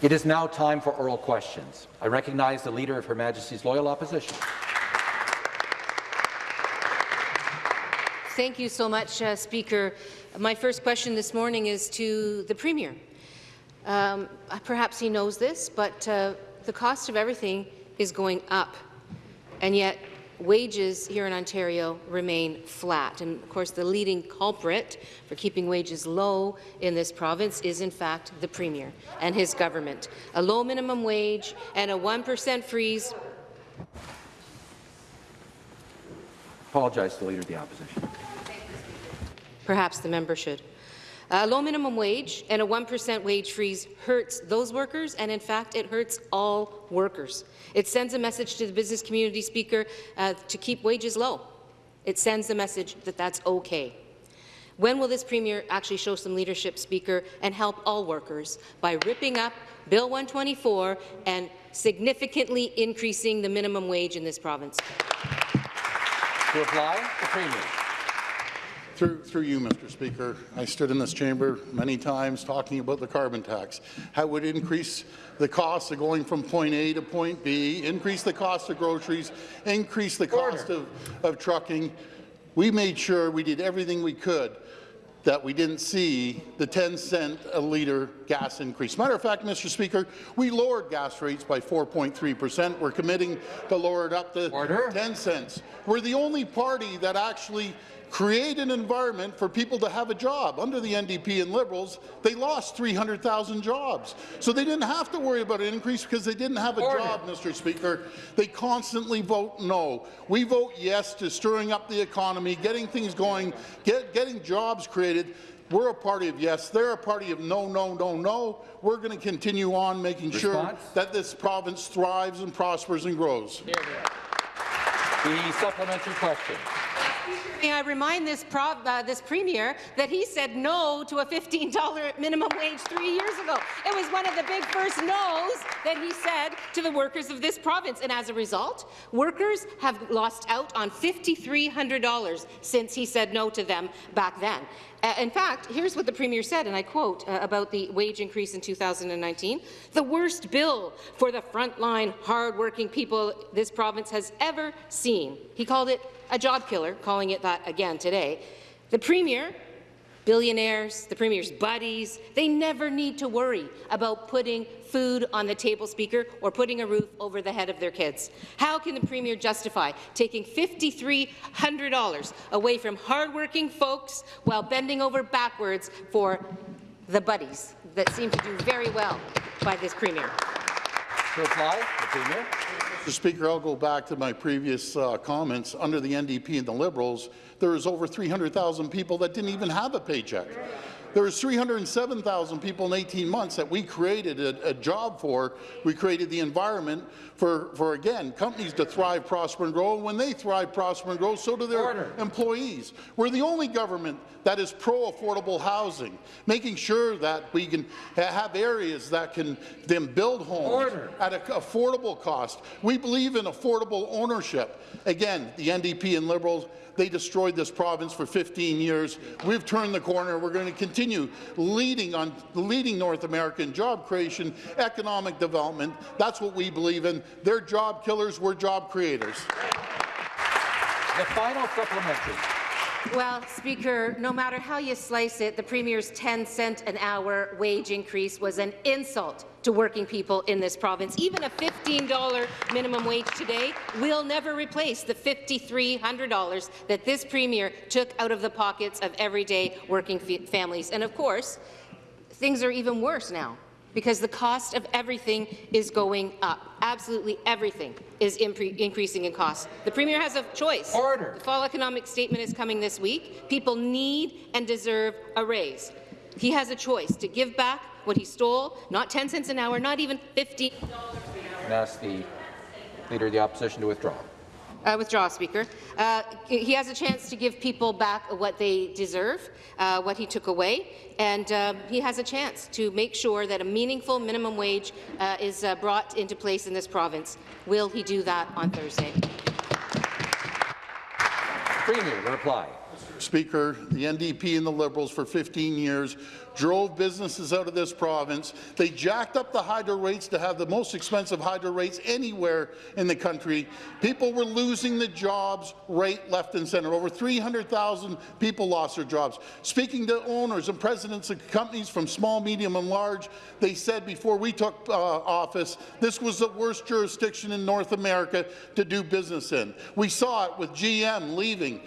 It is now time for oral questions. I recognize the Leader of Her Majesty's Loyal Opposition. Thank you so much, uh, Speaker. My first question this morning is to the Premier. Um, perhaps he knows this, but uh, the cost of everything is going up, and yet wages here in Ontario remain flat. And of course, the leading culprit for keeping wages low in this province is, in fact, the Premier and his government. A low minimum wage and a 1% freeze. Apologize to the Leader of the Opposition. Perhaps the member should. A low minimum wage and a 1% wage freeze hurts those workers, and in fact, it hurts all workers. It sends a message to the business community, Speaker, uh, to keep wages low. It sends a message that that's okay. When will this Premier actually show some leadership, Speaker, and help all workers by ripping up Bill 124 and significantly increasing the minimum wage in this province? To reply, the Premier. Through, through you, Mr. Speaker, I stood in this chamber many times talking about the carbon tax, how it would increase the cost of going from point A to point B, increase the cost of groceries, increase the cost of, of trucking. We made sure we did everything we could that we didn't see the 10 cent a litre gas increase. Matter of fact, Mr. Speaker, we lowered gas rates by 4.3 percent. We're committing to lower it up to Order. 10 cents. We're the only party that actually create an environment for people to have a job. Under the NDP and Liberals, they lost 300,000 jobs. So they didn't have to worry about an increase because they didn't have a Order. job, Mr. Speaker. They constantly vote no. We vote yes to stirring up the economy, getting things going, get, getting jobs created. We're a party of yes. They're a party of no, no, no, no. We're going to continue on making Response? sure that this province thrives and prospers and grows. Hear, hear. The supplementary question. May I remind this, uh, this premier that he said no to a $15 minimum wage three years ago. It was one of the big first no's that he said to the workers of this province, and as a result, workers have lost out on $5,300 since he said no to them back then. Uh, in fact, here's what the Premier said, and I quote uh, about the wage increase in 2019, the worst bill for the frontline, hard-working people this province has ever seen. He called it a job killer, calling it that again today. The Premier billionaires, the Premier's buddies, they never need to worry about putting food on the table, Speaker, or putting a roof over the head of their kids. How can the Premier justify taking $5,300 away from hardworking folks while bending over backwards for the buddies that seem to do very well by this Premier? To reply, the Premier. Mr. Speaker, I'll go back to my previous uh, comments. Under the NDP and the Liberals, there is over 300,000 people that didn't even have a paycheck. There was 307,000 people in 18 months that we created a, a, job for. We created the environment for, for, again, companies to thrive, prosper and grow. And when they thrive, prosper and grow, so do their Order. employees. We're the only government that is pro-affordable housing, making sure that we can have areas that can then build homes Order. at an affordable cost. We believe in affordable ownership. Again, the NDP and Liberals they destroyed this province for 15 years. We've turned the corner. We're going to continue leading on leading North American job creation, economic development. That's what we believe in. They're job killers. We're job creators. The final supplementary. Well, Speaker, no matter how you slice it, the Premier's 10 cent an hour wage increase was an insult to working people in this province. Even a $15 minimum wage today will never replace the $5,300 that this Premier took out of the pockets of everyday working families. And of course, things are even worse now because the cost of everything is going up. Absolutely everything is increasing in cost. The Premier has a choice. Order. The fall economic statement is coming this week. People need and deserve a raise. He has a choice to give back what he stole, not 10 cents an hour, not even $15 an hour. And ask the Leader of the Opposition to withdraw. Uh, withdraw, Speaker. Uh, he has a chance to give people back what they deserve, uh, what he took away, and uh, he has a chance to make sure that a meaningful minimum wage uh, is uh, brought into place in this province. Will he do that on Thursday? Premier, reply. Speaker, the NDP and the Liberals for 15 years drove businesses out of this province. They jacked up the hydro rates to have the most expensive hydro rates anywhere in the country. People were losing the jobs right, left and centre. Over 300,000 people lost their jobs. Speaking to owners and presidents of companies from small, medium and large, they said before we took uh, office, this was the worst jurisdiction in North America to do business in. We saw it with GM leaving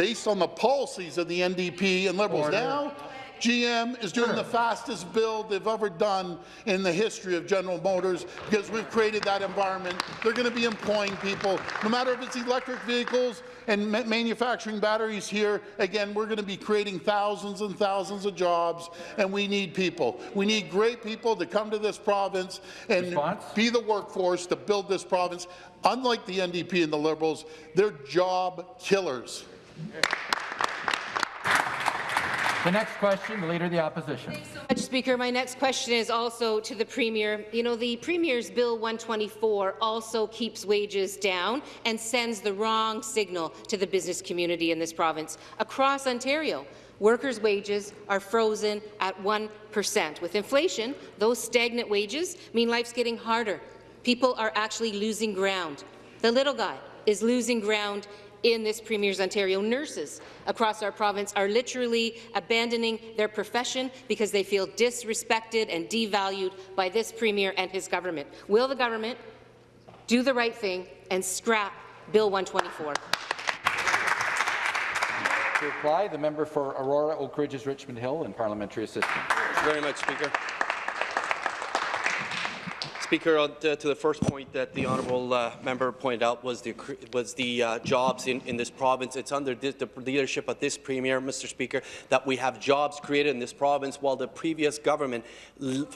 based on the policies of the NDP and Liberals. Order. Now, GM is doing the fastest build they've ever done in the history of General Motors because we've created that environment. They're going to be employing people, no matter if it's electric vehicles and ma manufacturing batteries here. Again, we're going to be creating thousands and thousands of jobs, and we need people. We need great people to come to this province and Response? be the workforce to build this province. Unlike the NDP and the Liberals, they're job killers. The next question, the Leader of the Opposition. Mr. Speaker, my next question is also to the Premier. You know, the Premier's Bill 124 also keeps wages down and sends the wrong signal to the business community in this province. Across Ontario, workers' wages are frozen at 1%. With inflation, those stagnant wages mean life's getting harder. People are actually losing ground. The little guy is losing ground in this Premier's Ontario. Nurses across our province are literally abandoning their profession because they feel disrespected and devalued by this Premier and his government. Will the government do the right thing and scrap Bill 124? To reply, the member for Aurora, Oak Ridges, Richmond Hill, and parliamentary assistant. Thank you very much, Speaker. Speaker, to the first point that the honourable uh, member pointed out was the was the uh, jobs in, in this province. It's under this, the leadership of this premier, Mr. Speaker, that we have jobs created in this province, while the previous government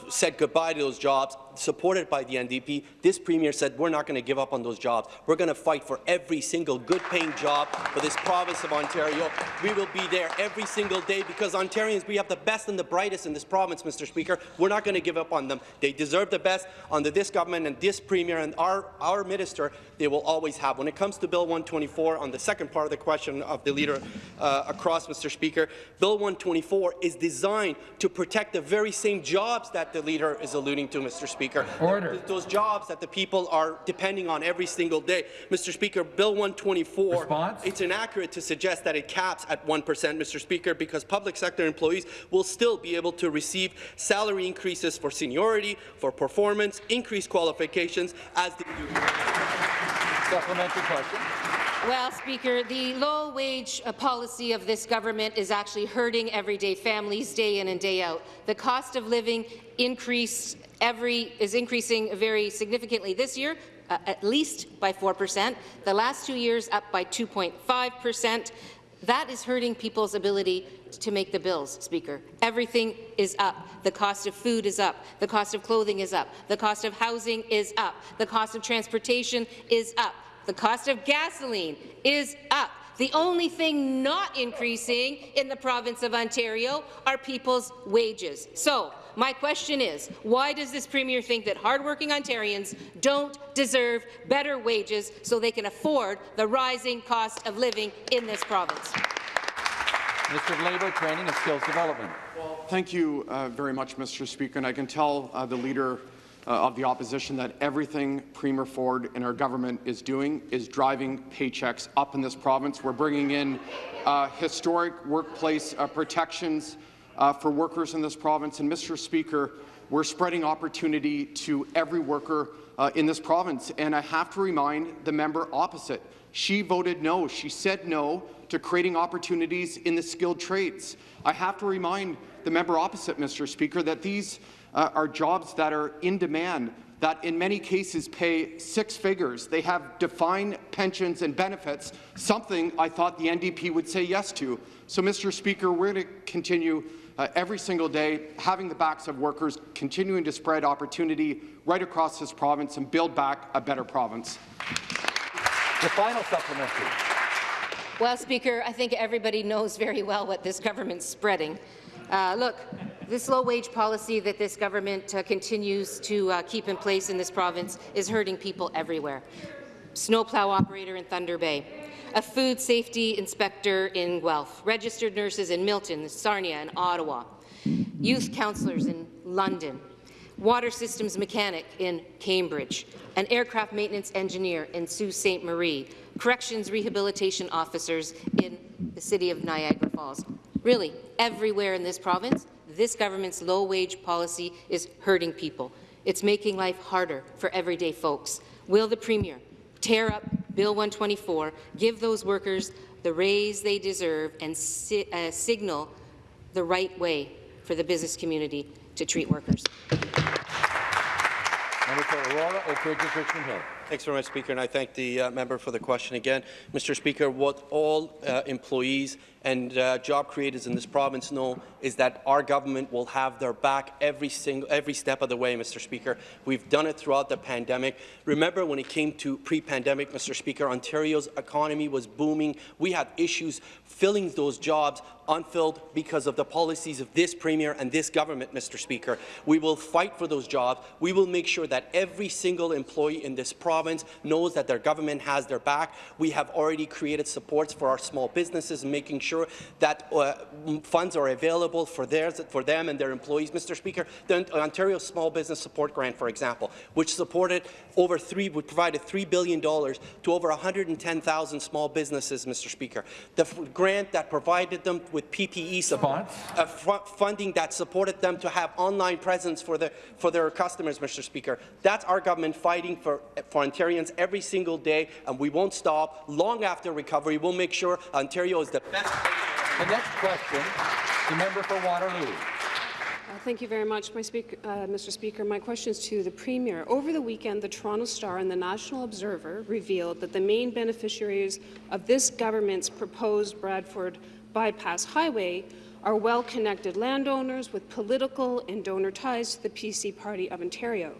said goodbye to those jobs, supported by the NDP. This premier said we're not going to give up on those jobs. We're going to fight for every single good-paying job for this province of Ontario. We will be there every single day because Ontarians, we have the best and the brightest in this province, Mr. Speaker. We're not going to give up on them. They deserve the best. Under this government and this premier and our, our minister, they will always have. When it comes to Bill 124, on the second part of the question of the leader uh, across, Mr. Speaker, Bill 124 is designed to protect the very same jobs that the leader is alluding to, Mr. Speaker. Order. Those jobs that the people are depending on every single day. Mr. Speaker, Bill 124, Response? it's inaccurate to suggest that it caps at 1%, Mr. Speaker, because public sector employees will still be able to receive salary increases for seniority, for performance, increased qualifications as they do. Supplementary question. Well, Speaker, the low-wage uh, policy of this government is actually hurting everyday families day in and day out. The cost of living increase every is increasing very significantly this year, uh, at least by 4 percent. The last two years, up by 2.5 percent. That is hurting people's ability to make the bills, Speaker. Everything is up. The cost of food is up. The cost of clothing is up. The cost of housing is up. The cost of transportation is up. The cost of gasoline is up. The only thing not increasing in the province of Ontario are people's wages. So, my question is, why does this Premier think that hardworking Ontarians don't deserve better wages so they can afford the rising cost of living in this province? Minister of Labour, Training and Skills Development. Thank you uh, very much, Mr. Speaker. And I can tell uh, the Leader uh, of the Opposition that everything Premier Ford and our government is doing is driving paychecks up in this province. We're bringing in uh, historic workplace uh, protections uh, for workers in this province. And, Mr. Speaker, we're spreading opportunity to every worker uh, in this province. And I have to remind the member opposite, she voted no. She said no to creating opportunities in the skilled trades. I have to remind the member opposite, Mr. Speaker, that these uh, are jobs that are in demand, that in many cases pay six figures. They have defined pensions and benefits, something I thought the NDP would say yes to. So, Mr. Speaker, we're going to continue uh, every single day, having the backs of workers, continuing to spread opportunity right across this province and build back a better province. The final supplementary. Well, Speaker, I think everybody knows very well what this government's spreading. Uh, look, this low-wage policy that this government uh, continues to uh, keep in place in this province is hurting people everywhere. Snowplow operator in Thunder Bay, a food safety inspector in Guelph, registered nurses in Milton, Sarnia, and Ottawa, youth counsellors in London, water systems mechanic in Cambridge, an aircraft maintenance engineer in Sault Ste. Marie, corrections rehabilitation officers in the city of Niagara Falls. Really, everywhere in this province, this government's low-wage policy is hurting people. It's making life harder for everyday folks. Will the Premier tear up Bill 124, give those workers the raise they deserve, and si uh, signal the right way for the business community to treat workers? Member Oak Ridges, Richmond Hill. Thanks very much, Speaker, and I thank the uh, member for the question again. Mr. Speaker, what all uh, employees and uh, job creators in this province know is that our government will have their back every single every step of the way, Mr. Speaker. We've done it throughout the pandemic. Remember when it came to pre-pandemic, Mr. Speaker, Ontario's economy was booming. We had issues filling those jobs unfilled because of the policies of this Premier and this government, Mr. Speaker. We will fight for those jobs. We will make sure that every single employee in this province knows that their government has their back. We have already created supports for our small businesses, making sure that uh, funds are available for, theirs, for them and their employees. Mr. Speaker, the Ontario Small Business Support Grant, for example, which supported over three, would provided $3 billion to over 110,000 small businesses, Mr. Speaker. The grant that provided them with PPE support, uh, funding that supported them to have online presence for, the, for their customers, Mr. Speaker. That's our government fighting for, for Ontarians every single day, and we won't stop. Long after recovery, we'll make sure Ontario is the best the next question, the member for Waterloo. Uh, thank you very much, speaker, uh, Mr. Speaker. My question is to the Premier. Over the weekend, the Toronto Star and the National Observer revealed that the main beneficiaries of this government's proposed Bradford bypass highway are well-connected landowners with political and donor ties to the PC Party of Ontario.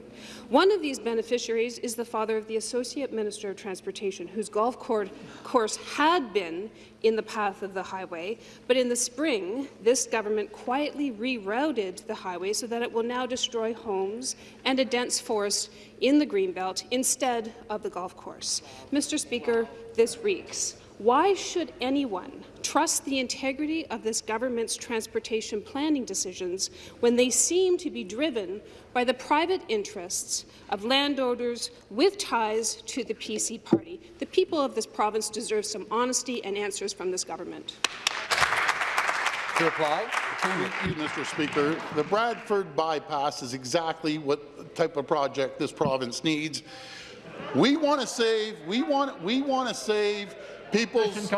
One of these beneficiaries is the father of the Associate Minister of Transportation, whose golf course had been in the path of the highway, but in the spring, this government quietly rerouted the highway so that it will now destroy homes and a dense forest in the Greenbelt instead of the golf course. Mr. Speaker, this reeks. Why should anyone trust the integrity of this government's transportation planning decisions when they seem to be driven by the private interests of landowners with ties to the PC party? The people of this province deserve some honesty and answers from this government. To reply, Mr. Speaker, the Bradford bypass is exactly what type of project this province needs. We want to save. We want. We want to save people's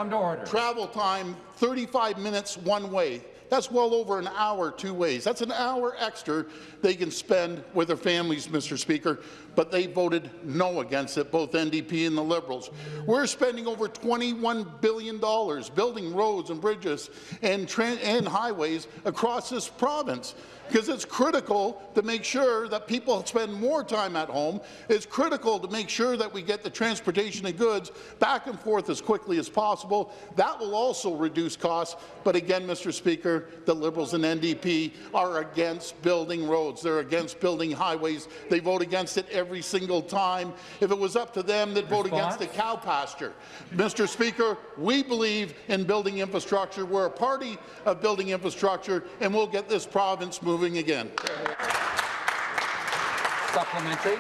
travel time 35 minutes one way. That's well over an hour two ways. That's an hour extra they can spend with their families, Mr. Speaker, but they voted no against it, both NDP and the Liberals. We're spending over $21 billion building roads and bridges and, and highways across this province because it's critical to make sure that people spend more time at home. It's critical to make sure that we get the transportation of goods back and forth as quickly as possible. That will also reduce costs. But again, Mr. Speaker, the Liberals and NDP are against building roads. They're against building highways. They vote against it every single time. If it was up to them, they'd Response? vote against the cow pasture. Mr. Speaker, we believe in building infrastructure. We're a party of building infrastructure, and we'll get this province moving moving again. Supplementary.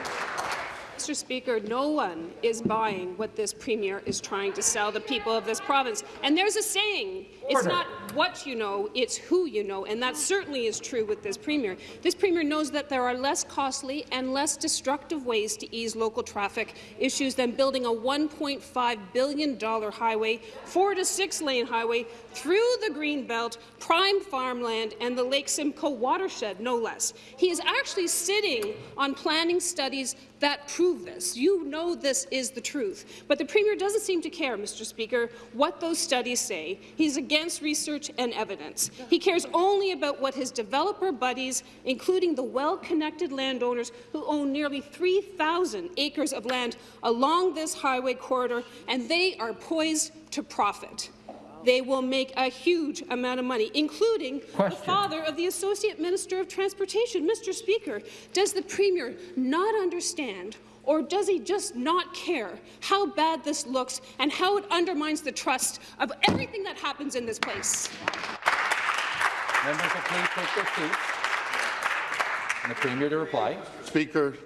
Mr. Speaker, no one is buying what this Premier is trying to sell the people of this province. And there's a saying, Order. it's not what you know, it's who you know, and that certainly is true with this Premier. This Premier knows that there are less costly and less destructive ways to ease local traffic issues than building a $1.5 billion highway, four to six-lane highway, through the Greenbelt, prime farmland, and the Lake Simcoe watershed, no less. He is actually sitting on planning studies that prove this. You know this is the truth. But the Premier doesn't seem to care, Mr. Speaker, what those studies say. He's against research and evidence. He cares only about what his developer buddies, including the well-connected landowners who own nearly 3,000 acres of land along this highway corridor, and they are poised to profit they will make a huge amount of money, including Question. the father of the Associate Minister of Transportation. Mr. Speaker, does the Premier not understand Or does he just not care how bad this looks and how it undermines the trust of everything that happens in this place? Members will please take their seats. And the Premier to reply. Speaker,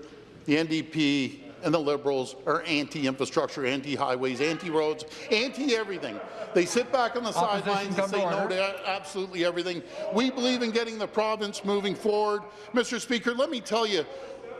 the NDP and the Liberals are anti-infrastructure, anti-highways, anti-roads, anti-everything. They sit back on the Opposition, sidelines and come to say no to absolutely everything. We believe in getting the province moving forward. Mr. Speaker, let me tell you,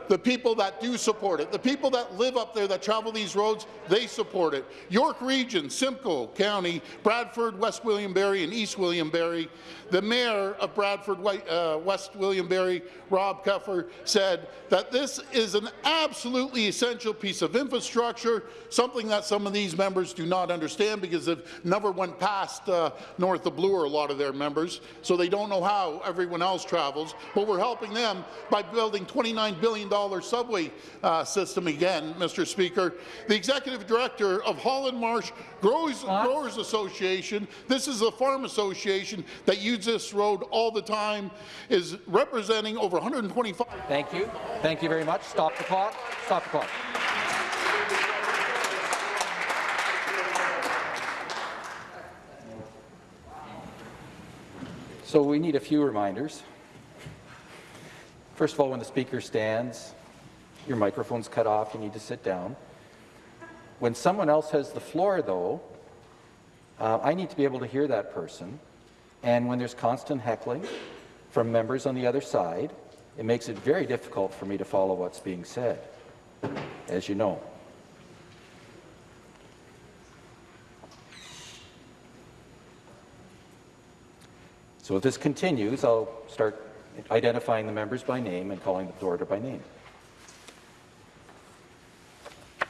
the people that do support it, the people that live up there that travel these roads, they support it. York Region, Simcoe County, Bradford, West Gwillimbury, and East Gwillimbury. The mayor of Bradford, uh, West Gwillimbury, Rob Keffer, said that this is an absolutely essential piece of infrastructure, something that some of these members do not understand because they've never went past uh, north of Bloor, a lot of their members, so they don't know how everyone else travels. But we're helping them by building $29 billion subway uh, system again, Mr. Speaker. The executive director of Holland Marsh Growers, Growers Association, this is a farm association that uses this road all the time, is representing over 125 Thank you. Thank you very much. Stop the clock. Stop the clock. So we need a few reminders. First of all, when the speaker stands, your microphone's cut off, you need to sit down. When someone else has the floor, though, uh, I need to be able to hear that person. And when there's constant heckling from members on the other side, it makes it very difficult for me to follow what's being said, as you know. So if this continues, I'll start identifying the members by name and calling the order by name.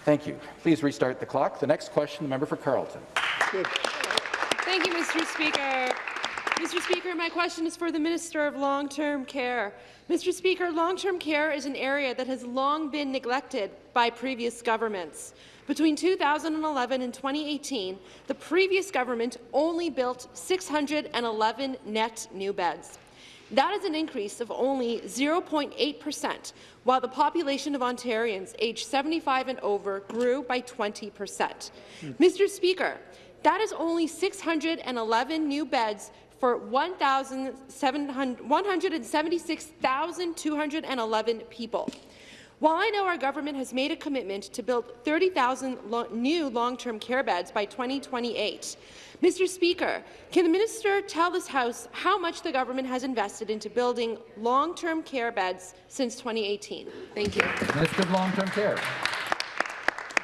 Thank you. Please restart the clock. The next question, the member for Carleton. Thank you, Mr. Speaker. Mr. Speaker, my question is for the Minister of Long-Term Care. Mr. Speaker, long-term care is an area that has long been neglected by previous governments. Between 2011 and 2018, the previous government only built 611 net new beds. That is an increase of only 0.8 percent, while the population of Ontarians aged 75 and over grew by 20 percent. Mr. Speaker, that is only 611 new beds for 176,211 people. While I know our government has made a commitment to build 30,000 lo new long-term care beds by 2028, Mr. Speaker, can the minister tell this House how much the government has invested into building long-term care beds since 2018? Thank you. Minister of Long-Term Care.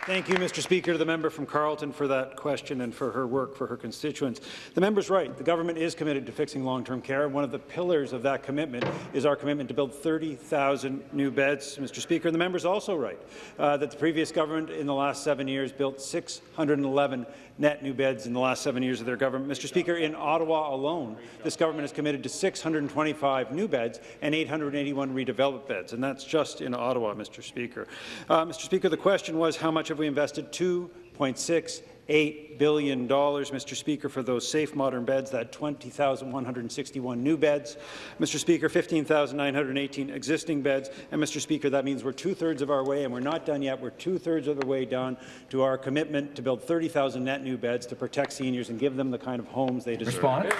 Thank you, Mr. Speaker, to the member from Carleton for that question and for her work for her constituents. The member's right. The government is committed to fixing long-term care, and one of the pillars of that commitment is our commitment to build 30,000 new beds, Mr. Speaker. And the member's also right uh, that the previous government in the last seven years built 611 net new beds in the last seven years of their government. Mr. Speaker, in Ottawa alone, this government is committed to 625 new beds and 881 redeveloped beds, and that's just in Ottawa, Mr. Speaker. Uh, Mr. Speaker, the question was how much have we invested? 2.68 billion dollars, Mr. Speaker, for those safe modern beds, that 20,161 new beds. Mr. Speaker, 15,918 existing beds, and Mr. Speaker, that means we're two-thirds of our way, and we're not done yet. We're two-thirds of the way down to our commitment to build 30,000 net new beds to protect seniors and give them the kind of homes they deserve. Response.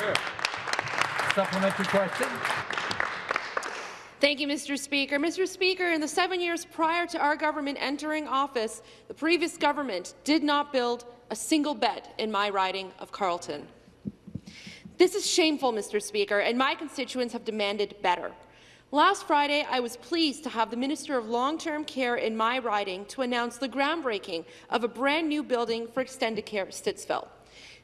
Supplementary question. Thank you, Mr. Speaker. Mr. Speaker, in the seven years prior to our government entering office, the previous government did not build a single bed in my riding of Carleton. This is shameful, Mr. Speaker, and my constituents have demanded better. Last Friday, I was pleased to have the Minister of Long-Term Care in my riding to announce the groundbreaking of a brand new building for Extendicare at Stittsville.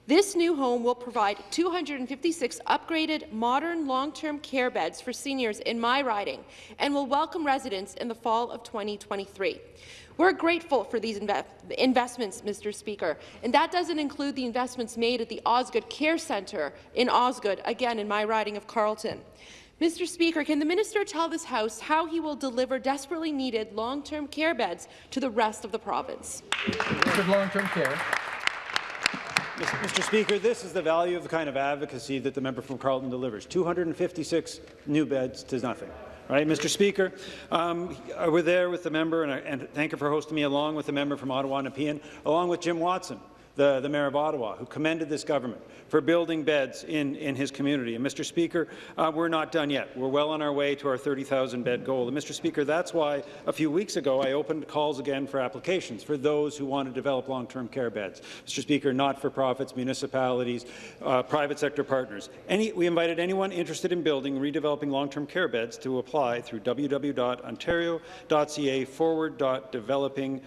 This new home will provide 256 upgraded, modern long-term care beds for seniors in my riding and will welcome residents in the fall of 2023. We're grateful for these inve investments, Mr. Speaker, and that doesn't include the investments made at the Osgoode Care Centre in Osgoode, again in my riding of Carleton. Mr. Speaker, can the minister tell this House how he will deliver desperately needed long-term care beds to the rest of the province? Long-Term Care. Mr. Speaker, this is the value of the kind of advocacy that the member from Carleton delivers. 256 new beds to nothing. Right, Mr. Speaker, um, was there with the member, and, and thank her for hosting me, along with the member from Ottawa Nepean, along with Jim Watson, the, the Mayor of Ottawa, who commended this government for building beds in, in his community. And Mr. Speaker, uh, we're not done yet. We're well on our way to our 30,000 bed goal. And Mr. Speaker, that's why a few weeks ago I opened calls again for applications for those who want to develop long-term care beds. Mr. Speaker, not-for-profits, municipalities, uh, private sector partners. Any, we invited anyone interested in building redeveloping long-term care beds to apply through www.ontario.ca forward.developing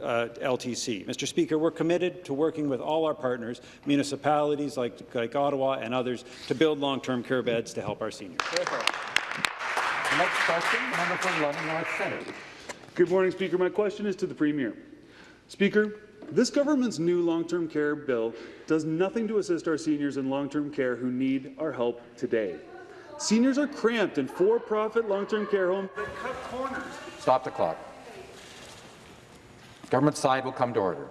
uh, LTC. Mr. Speaker, we're committed to working with all our partners, municipalities like, like Ottawa and others, to build long-term care beds to help our seniors. The next question, member for London North Centre. Good morning, Speaker. My question is to the Premier. Speaker, this government's new long-term care bill does nothing to assist our seniors in long-term care who need our help today. Seniors are cramped in for-profit long-term care homes that cut corners. Stop the clock. Government side will come to order.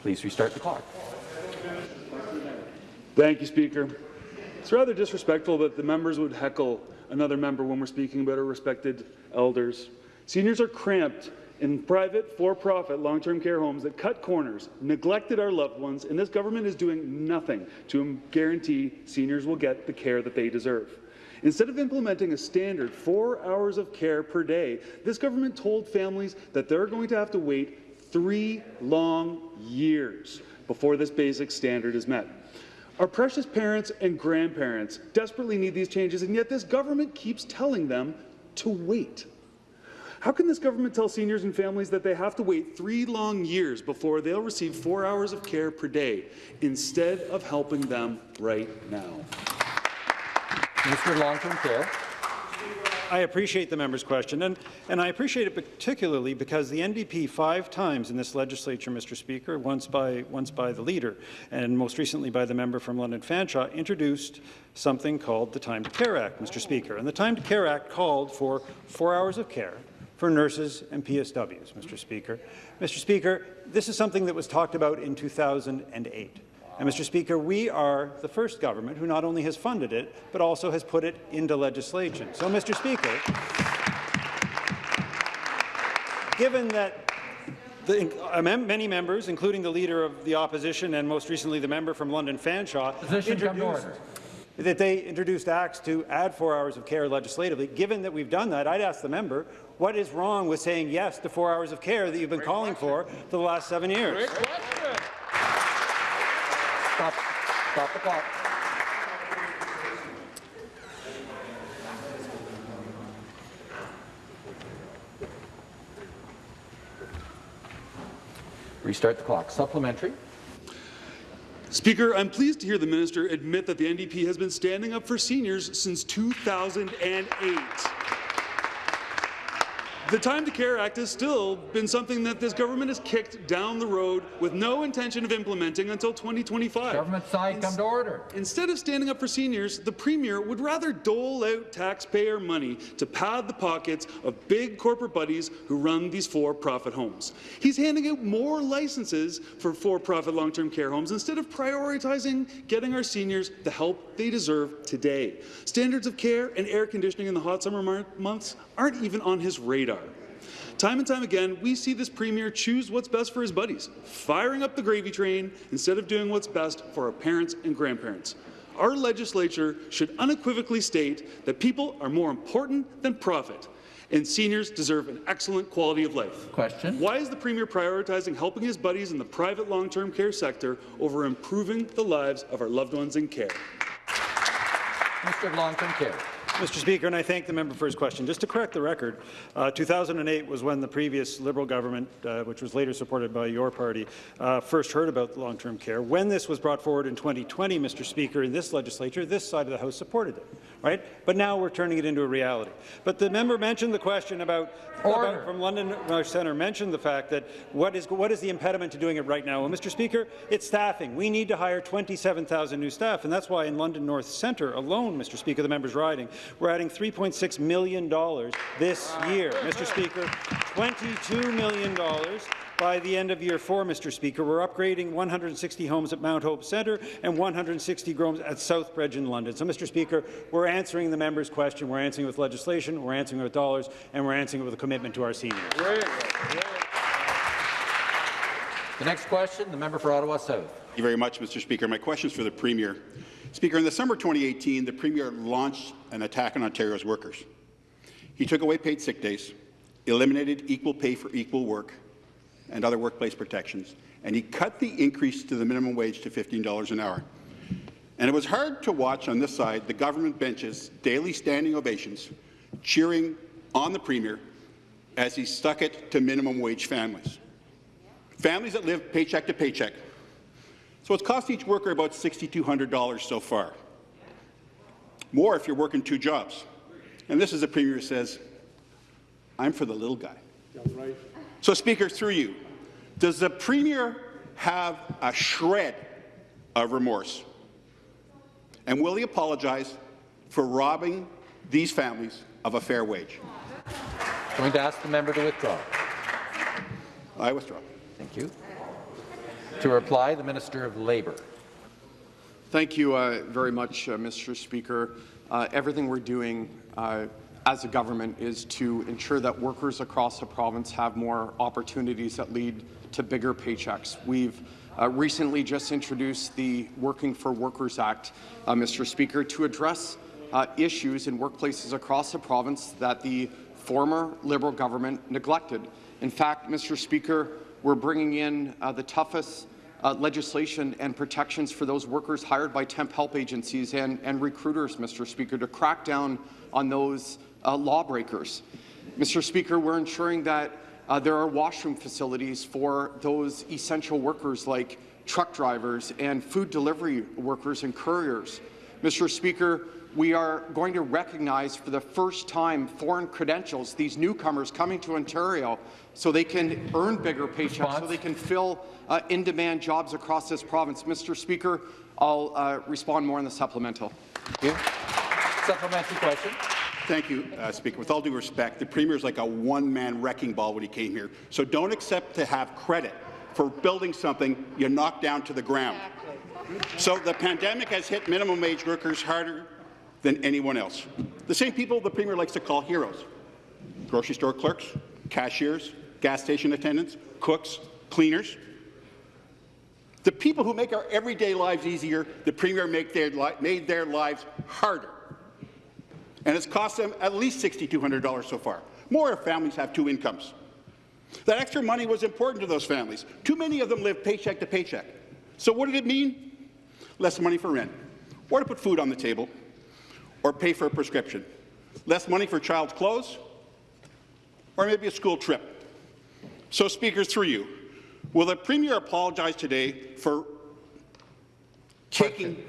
Please restart the clock. Thank you, Speaker. It's rather disrespectful that the members would heckle another member when we're speaking about our respected elders. Seniors are cramped in private, for-profit long-term care homes that cut corners, neglected our loved ones, and this government is doing nothing to guarantee seniors will get the care that they deserve. Instead of implementing a standard four hours of care per day, this government told families that they're going to have to wait three long years before this basic standard is met. Our precious parents and grandparents desperately need these changes, and yet this government keeps telling them to wait. How can this government tell seniors and families that they have to wait three long years before they'll receive four hours of care per day instead of helping them right now? Mr. Long-Term Care. I appreciate the member's question, and, and I appreciate it particularly because the NDP five times in this legislature, Mr. Speaker, once by, once by the leader, and most recently by the member from London Fanshawe, introduced something called the Time to Care Act, Mr. Speaker. And the Time to Care Act called for four hours of care for nurses and PSWs, Mr. Speaker. Mr. Speaker, this is something that was talked about in 2008. And, Mr. Speaker, we are the first government who not only has funded it, but also has put it into legislation. So, Mr. Speaker, given that the, uh, many members, including the Leader of the Opposition and most recently the member from London Fanshawe, Position come to introduced, that they introduced acts to add four hours of care legislatively. Given that we've done that, I'd ask the member, what is wrong with saying yes to four hours of care that you've been calling for for the last seven years? Stop, stop the clock. Restart the clock. Supplementary. Speaker, I'm pleased to hear the minister admit that the NDP has been standing up for seniors since 2008. The Time to Care Act has still been something that this government has kicked down the road with no intention of implementing until 2025. Government side, come to order. Instead of standing up for seniors, the Premier would rather dole out taxpayer money to pad the pockets of big corporate buddies who run these for-profit homes. He's handing out more licenses for for-profit long-term care homes instead of prioritizing getting our seniors the help they deserve today. Standards of care and air conditioning in the hot summer months aren't even on his radar. Time and time again, we see this Premier choose what's best for his buddies, firing up the gravy train instead of doing what's best for our parents and grandparents. Our legislature should unequivocally state that people are more important than profit, and seniors deserve an excellent quality of life. Question. Why is the Premier prioritizing helping his buddies in the private long-term care sector over improving the lives of our loved ones in care? Mr. Long-Term Care. Mr. Speaker, and I thank the member for his question. Just to correct the record, uh, 2008 was when the previous Liberal government, uh, which was later supported by your party, uh, first heard about long-term care. When this was brought forward in 2020, Mr. Speaker, in this legislature, this side of the House supported it, right? But now we're turning it into a reality. But the member mentioned the question about, about from London North Centre mentioned the fact that what is what is the impediment to doing it right now? Well, Mr. Speaker, it's staffing. We need to hire 27,000 new staff, and that's why in London North Centre alone, Mr. Speaker, the member's riding, we're adding $3.6 million this year. Mr. Speaker, $22 million by the end of year four, Mr. Speaker. We're upgrading 160 homes at Mount Hope Centre and 160 homes at Southbridge in London. So, Mr. Speaker, we're answering the member's question. We're answering with legislation, we're answering with dollars, and we're answering with a commitment to our seniors. The next question, the member for Ottawa South. Thank you very much, Mr. Speaker. My question is for the Premier. Speaker, in the summer 2018, the Premier launched an attack on Ontario's workers. He took away paid sick days, eliminated equal pay for equal work and other workplace protections, and he cut the increase to the minimum wage to $15 an hour. And it was hard to watch on this side the government benches daily standing ovations cheering on the Premier as he stuck it to minimum wage families. Families that live paycheck to paycheck. So it's cost each worker about $6,200 so far. More if you're working two jobs. And this is a Premier who says, I'm for the little guy. Right. So, Speaker, through you, does the Premier have a shred of remorse? And will he apologize for robbing these families of a fair wage? I'm Going to ask the member to withdraw. I withdraw. Thank you. To reply, the Minister of Labour. Thank you uh, very much, uh, Mr. Speaker. Uh, everything we're doing uh, as a government is to ensure that workers across the province have more opportunities that lead to bigger paychecks. We've uh, recently just introduced the Working for Workers Act, uh, Mr. Speaker, to address issues in workplaces across the province that the former Liberal government neglected. In fact, Mr. Speaker, we're bringing in uh, the toughest uh, legislation and protections for those workers hired by temp help agencies and, and recruiters, Mr. Speaker, to crack down on those uh, lawbreakers. Mr. Speaker, we're ensuring that uh, there are washroom facilities for those essential workers like truck drivers and food delivery workers and couriers. Mr. Speaker, we are going to recognize for the first time foreign credentials, these newcomers coming to Ontario, so they can earn bigger paychecks, Response? so they can fill uh, in-demand jobs across this province. Mr. Speaker, I'll uh, respond more in the supplemental. Thank you. Supplementary question. Thank you, uh, Speaker. With all due respect, the Premier is like a one-man wrecking ball when he came here. So don't accept to have credit for building something you knocked down to the ground. Exactly. So the pandemic has hit minimum wage workers harder than anyone else. The same people the Premier likes to call heroes. Grocery store clerks, cashiers, gas station attendants, cooks, cleaners. The people who make our everyday lives easier, the Premier their made their lives harder. And it's cost them at least $6,200 so far. More if families have two incomes. That extra money was important to those families. Too many of them live paycheck to paycheck. So what did it mean? Less money for rent, or to put food on the table, or pay for a prescription. Less money for child's clothes, or maybe a school trip. So, Speaker, through you, will the Premier apologize today for taking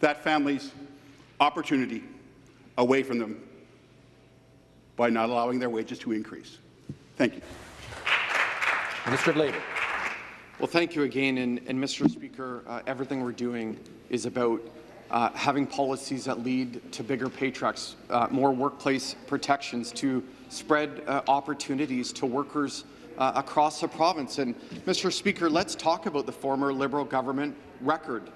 that family's opportunity away from them by not allowing their wages to increase? Thank you. Minister of Labour. Well, thank you again. And, and Mr. Speaker, uh, everything we're doing is about uh, having policies that lead to bigger paychecks, uh, more workplace protections to spread uh, opportunities to workers uh, across the province. And, Mr. Speaker, let's talk about the former Liberal government record.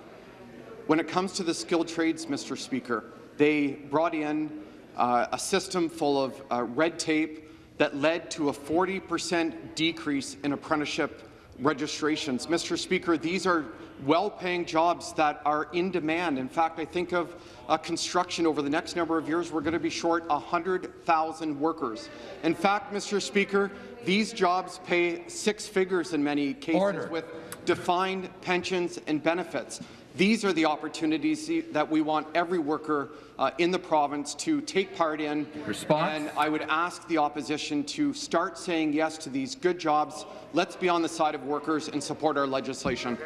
When it comes to the skilled trades, Mr. Speaker, they brought in uh, a system full of red tape that led to a 40 percent decrease in apprenticeship registrations. Mr. Speaker, these are well-paying jobs that are in demand. In fact, I think of uh, construction over the next number of years, we're going to be short 100,000 workers. In fact, Mr. Speaker, these jobs pay six figures in many cases Order. with defined pensions and benefits. These are the opportunities that we want every worker uh, in the province to take part in. Response? And I would ask the opposition to start saying yes to these good jobs. Let's be on the side of workers and support our legislation.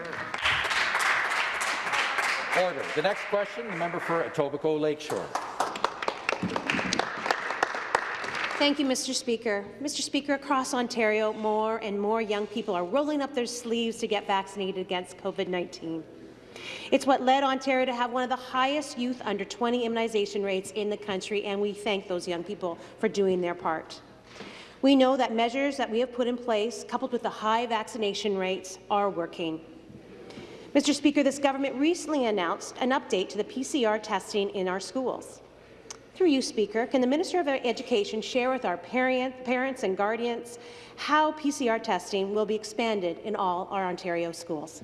Order. The next question, the member for Etobicoke Lakeshore. Thank you, Mr. Speaker. Mr. Speaker, across Ontario, more and more young people are rolling up their sleeves to get vaccinated against COVID-19. It's what led Ontario to have one of the highest youth under 20 immunization rates in the country, and we thank those young people for doing their part. We know that measures that we have put in place, coupled with the high vaccination rates, are working. Mr. Speaker, this government recently announced an update to the PCR testing in our schools. Through you, Speaker, can the Minister of Education share with our parent, parents and guardians how PCR testing will be expanded in all our Ontario schools?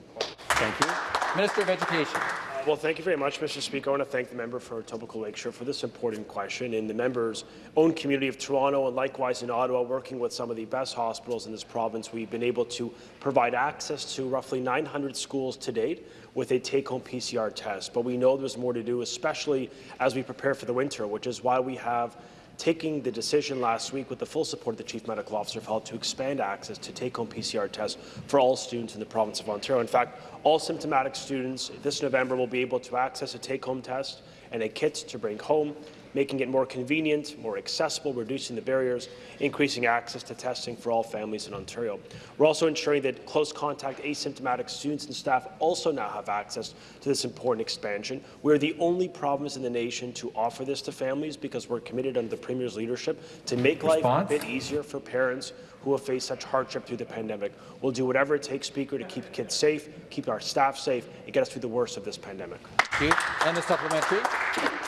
Thank you. Minister of Education. Well, thank you very much, Mr. Speaker. I want to thank the member for Etobicoke Lakeshore for this important question. In the member's own community of Toronto and likewise in Ottawa, working with some of the best hospitals in this province, we've been able to provide access to roughly 900 schools to date with a take-home PCR test. But we know there's more to do, especially as we prepare for the winter, which is why we have taking the decision last week with the full support of the Chief Medical Officer of Health to expand access to take-home PCR tests for all students in the province of Ontario. In fact, all symptomatic students this November will be able to access a take-home test and a kit to bring home making it more convenient, more accessible, reducing the barriers, increasing access to testing for all families in Ontario. We're also ensuring that close contact asymptomatic students and staff also now have access to this important expansion. We're the only province in the nation to offer this to families because we're committed under the Premier's leadership to make Response? life a bit easier for parents who have faced such hardship through the pandemic. We'll do whatever it takes, Speaker, to keep kids safe, keep our staff safe, and get us through the worst of this pandemic. Thank you. And the supplementary.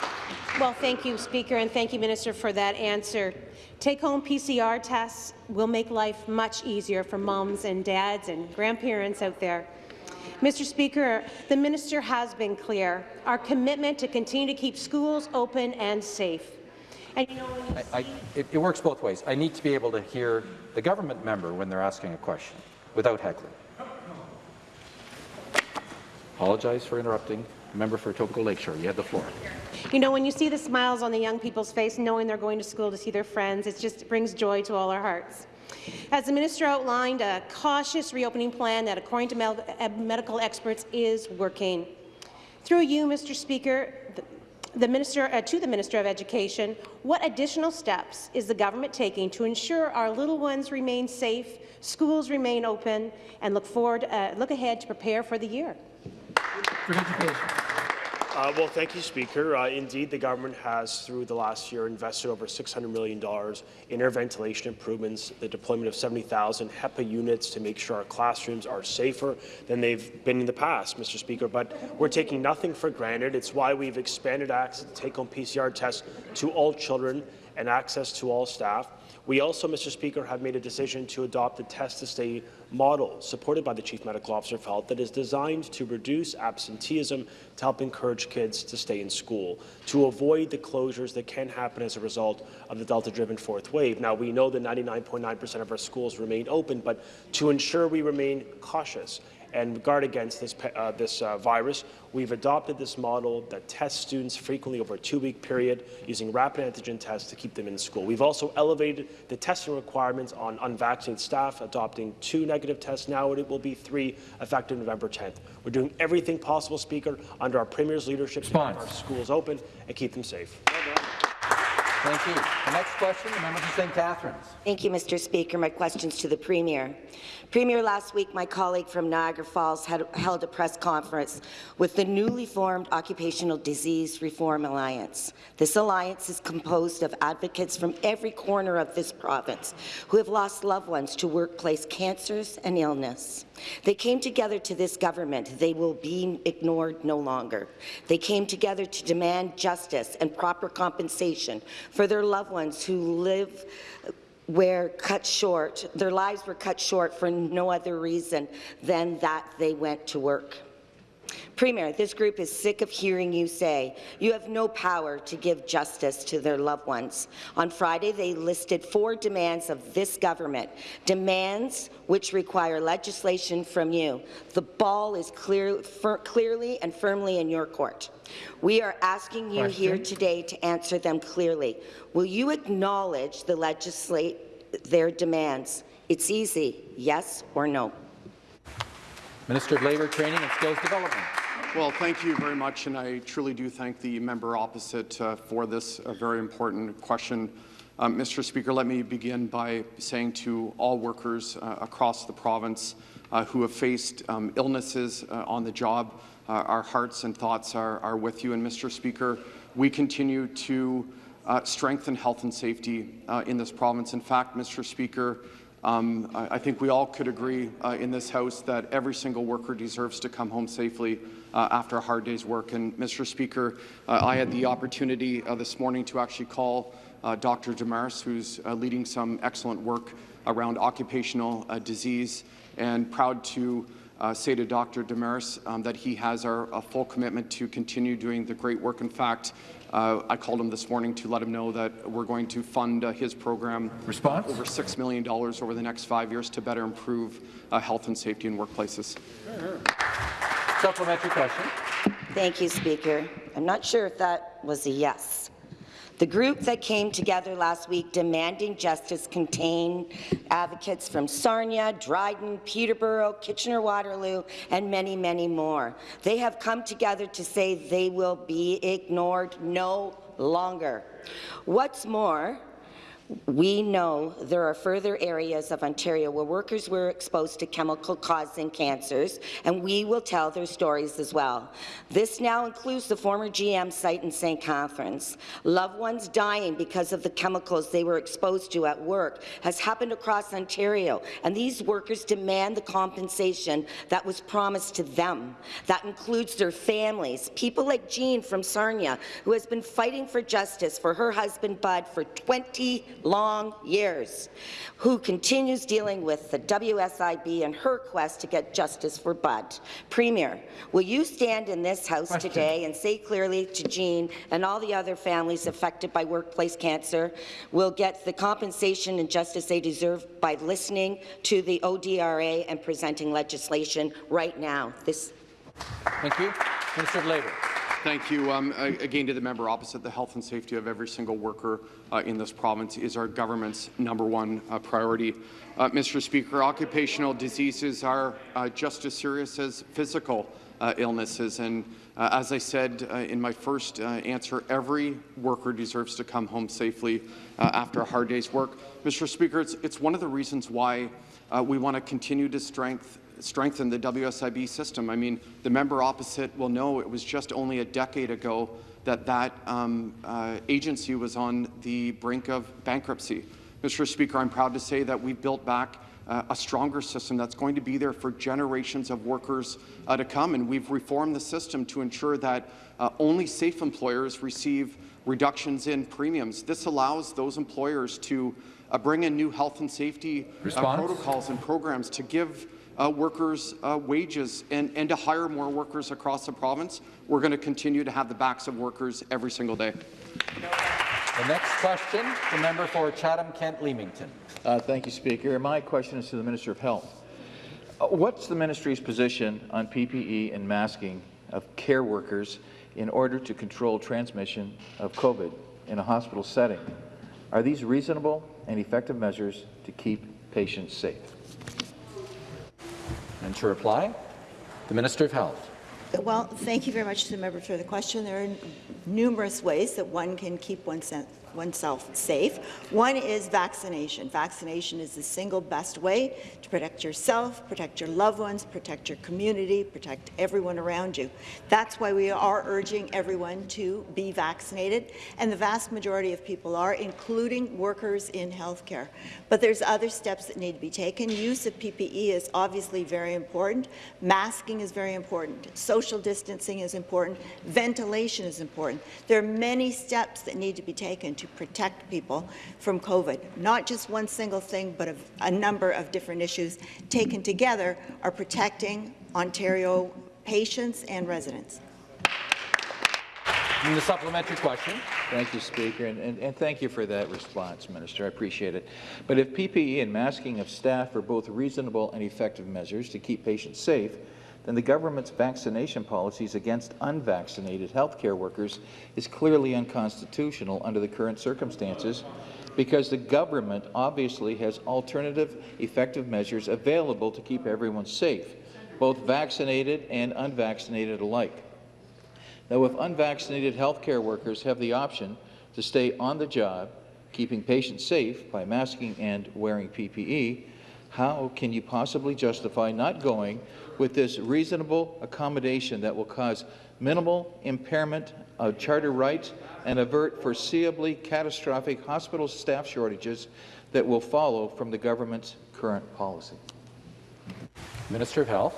Well, thank you, Speaker, and thank you, Minister, for that answer. Take-home PCR tests will make life much easier for moms and dads and grandparents out there. Mr. Speaker, the minister has been clear. Our commitment to continue to keep schools open and safe. And you know, I, I, it, it works both ways. I need to be able to hear the government member when they're asking a question without heckling. Apologize for interrupting. Member for Etobicoke Lakeshore, you have the floor. You know, when you see the smiles on the young people's face, knowing they're going to school to see their friends, it just brings joy to all our hearts. As the minister outlined, a cautious reopening plan that, according to med uh, medical experts, is working. Through you, Mr. Speaker, the, the minister, uh, to the Minister of Education, what additional steps is the government taking to ensure our little ones remain safe, schools remain open, and look forward, uh, look ahead to prepare for the year? For education. Uh, well, thank you, Speaker. Uh, indeed, the government has, through the last year, invested over $600 million in air ventilation improvements, the deployment of 70,000 HEPA units to make sure our classrooms are safer than they've been in the past, Mr. Speaker. But we're taking nothing for granted. It's why we've expanded access to take-home PCR tests to all children and access to all staff. We also, Mr. Speaker, have made a decision to adopt the test-to-stay model supported by the Chief Medical Officer of Health that is designed to reduce absenteeism to help encourage kids to stay in school, to avoid the closures that can happen as a result of the Delta-driven fourth wave. Now, we know that 99.9% of our schools remain open, but to ensure we remain cautious and guard against this, uh, this uh, virus. We've adopted this model that tests students frequently over a two-week period using rapid antigen tests to keep them in school. We've also elevated the testing requirements on unvaccinated staff, adopting two negative tests. Now and it will be three effective November 10th. We're doing everything possible, Speaker, under our Premier's leadership Response. to keep our schools open and keep them safe. Thank you. The next question, the member for St. Catharines. Thank you, Mr. Speaker. My question's to the Premier. Premier, last week my colleague from Niagara Falls had held a press conference with the newly formed Occupational Disease Reform Alliance. This alliance is composed of advocates from every corner of this province who have lost loved ones to workplace cancers and illness. They came together to this government. They will be ignored no longer. They came together to demand justice and proper compensation for their loved ones who live were cut short, their lives were cut short for no other reason than that they went to work. Premier, this group is sick of hearing you say you have no power to give justice to their loved ones. On Friday, they listed four demands of this government, demands which require legislation from you. The ball is clear, clearly and firmly in your court. We are asking you Question. here today to answer them clearly. Will you acknowledge the legislate their demands? It's easy, yes or no. Minister of Labour, Training and Skills Development. Well, thank you very much, and I truly do thank the member opposite uh, for this uh, very important question. Um, Mr. Speaker, let me begin by saying to all workers uh, across the province uh, who have faced um, illnesses uh, on the job, uh, our hearts and thoughts are, are with you. And Mr. Speaker, we continue to uh, strengthen health and safety uh, in this province. In fact, Mr. Speaker, um, I, I, think we all could agree uh, in this House that every single worker deserves to come home safely uh, after a hard day's work. And, Mr. Speaker, uh, I had the opportunity uh, this morning to actually call Dr. Demers, who's leading some excellent work around occupational disease, and proud to uh, say to Dr. Demers um, that he has our full commitment to continue doing the great work. In fact, uh, I called him this morning to let him know that we're going to fund uh, his program Response? over $6 million over the next five years to better improve uh, health and safety in workplaces. Supplementary question. Thank you, Speaker. I'm not sure if that was a yes. The group that came together last week demanding justice contained advocates from Sarnia, Dryden, Peterborough, Kitchener-Waterloo, and many, many more. They have come together to say they will be ignored no longer. What's more, we know there are further areas of Ontario where workers were exposed to chemical-causing cancers, and we will tell their stories as well. This now includes the former GM site in St. Catharines. Loved ones dying because of the chemicals they were exposed to at work has happened across Ontario, and these workers demand the compensation that was promised to them. That includes their families, people like Jean from Sarnia, who has been fighting for justice for her husband Bud for 20 long years, who continues dealing with the WSIB and her quest to get justice for Bud. Premier, will you stand in this House Question. today and say clearly to Jean and all the other families affected by workplace cancer will get the compensation and justice they deserve by listening to the ODRA and presenting legislation right now? This Thank you. Minister of Labour. Thank you. Um, again, to the member opposite, the health and safety of every single worker uh, in this province is our government's number one uh, priority. Uh, Mr. Speaker, occupational diseases are uh, just as serious as physical uh, illnesses. And uh, as I said in my first answer, every worker deserves to come home safely after a hard day's work. Mr. Speaker, it's, it's one of the reasons why we want to continue to strengthen strengthen the WSIB system. I mean, the member opposite will know it was just only a decade ago that that um, uh, agency was on the brink of bankruptcy. Mr. Speaker, I'm proud to say that we've built back uh, a stronger system that's going to be there for generations of workers uh, to come, and we've reformed the system to ensure that uh, only safe employers receive reductions in premiums. This allows those employers to uh, bring in new health and safety uh, protocols and programs to give uh, workers' uh, wages and, and to hire more workers across the province. We're going to continue to have the backs of workers every single day. The next question, the member for Chatham-Kent-Leamington. Uh, thank you, Speaker. My question is to the Minister of Health. Uh, what's the ministry's position on PPE and masking of care workers in order to control transmission of COVID in a hospital setting? Are these reasonable and effective measures to keep patients safe? And to reply, the Minister of Health. Well, thank you very much to the member for the question. There are numerous ways that one can keep oneself oneself safe. One is vaccination. Vaccination is the single best way to protect yourself, protect your loved ones, protect your community, protect everyone around you. That's why we are urging everyone to be vaccinated, and the vast majority of people are, including workers in healthcare. But there's other steps that need to be taken. Use of PPE is obviously very important. Masking is very important. Social distancing is important. Ventilation is important. There are many steps that need to be taken to to protect people from COVID. Not just one single thing, but a, a number of different issues taken together are protecting Ontario patients and residents. And the supplementary question. Thank you, Speaker, and, and, and, thank you for that response, Minister. I appreciate it. But if PPE and masking of staff are both reasonable and effective measures to keep patients safe, then the government's vaccination policies against unvaccinated healthcare workers is clearly unconstitutional under the current circumstances because the government obviously has alternative effective measures available to keep everyone safe, both vaccinated and unvaccinated alike. Now, if unvaccinated healthcare workers have the option to stay on the job, keeping patients safe by masking and wearing PPE, how can you possibly justify not going with this reasonable accommodation that will cause minimal impairment of charter rights, and avert foreseeably catastrophic hospital staff shortages that will follow from the government's current policy. Minister of Health.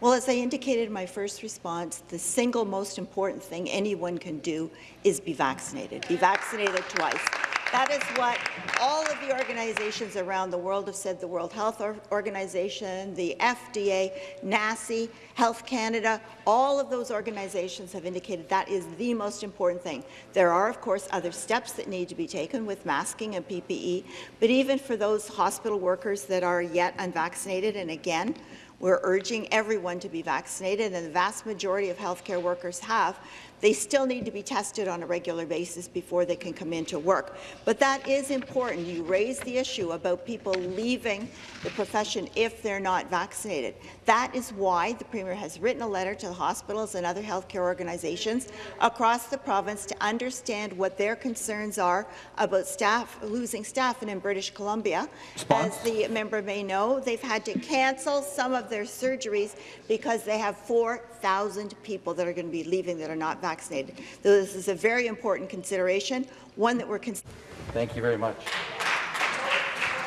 Well, as I indicated in my first response, the single most important thing anyone can do is be vaccinated. Be vaccinated twice. That is what all of the organizations around the world have said, the World Health Organization, the FDA, NACI, Health Canada, all of those organizations have indicated that is the most important thing. There are, of course, other steps that need to be taken with masking and PPE, but even for those hospital workers that are yet unvaccinated, and again, we're urging everyone to be vaccinated, and the vast majority of healthcare workers have they still need to be tested on a regular basis before they can come into work. But that is important. You raise the issue about people leaving the profession if they're not vaccinated. That is why the Premier has written a letter to the hospitals and other healthcare organizations across the province to understand what their concerns are about staff losing staff. And in British Columbia, Response. as the member may know, they've had to cancel some of their surgeries because they have 4,000 people that are going to be leaving that are not vaccinated vaccinated. This is a very important consideration, one that we're considering. Thank you very much.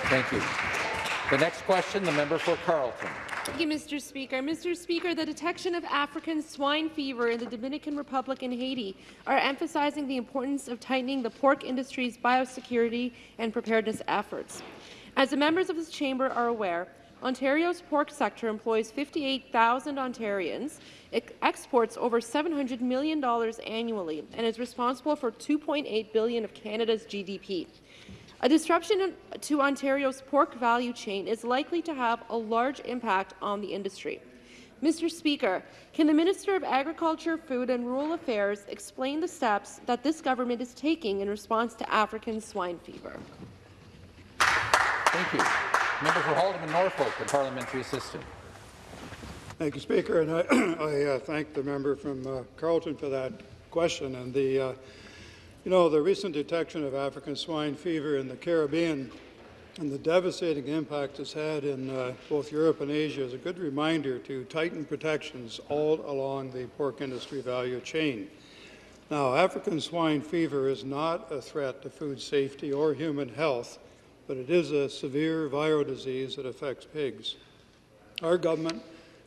Thank you. The next question, the member for Carleton. Thank you, Mr. Speaker. Mr. Speaker, the detection of African swine fever in the Dominican Republic and Haiti are emphasizing the importance of tightening the pork industry's biosecurity and preparedness efforts. As the members of this chamber are aware, Ontario's pork sector employs 58,000 Ontarians, exports over $700 million annually, and is responsible for 2.8 billion of Canada's GDP. A disruption to Ontario's pork value chain is likely to have a large impact on the industry. Mr. Speaker, can the Minister of Agriculture, Food and Rural Affairs explain the steps that this government is taking in response to African swine fever? Thank you. Member for Haldimand Norfolk, the parliamentary assistant. Thank you, Speaker, and I, I uh, thank the member from uh, Carleton for that question. And the, uh, you know, the recent detection of African swine fever in the Caribbean and the devastating impact it's had in uh, both Europe and Asia is a good reminder to tighten protections all along the pork industry value chain. Now, African swine fever is not a threat to food safety or human health, but it is a severe viral disease that affects pigs. Our government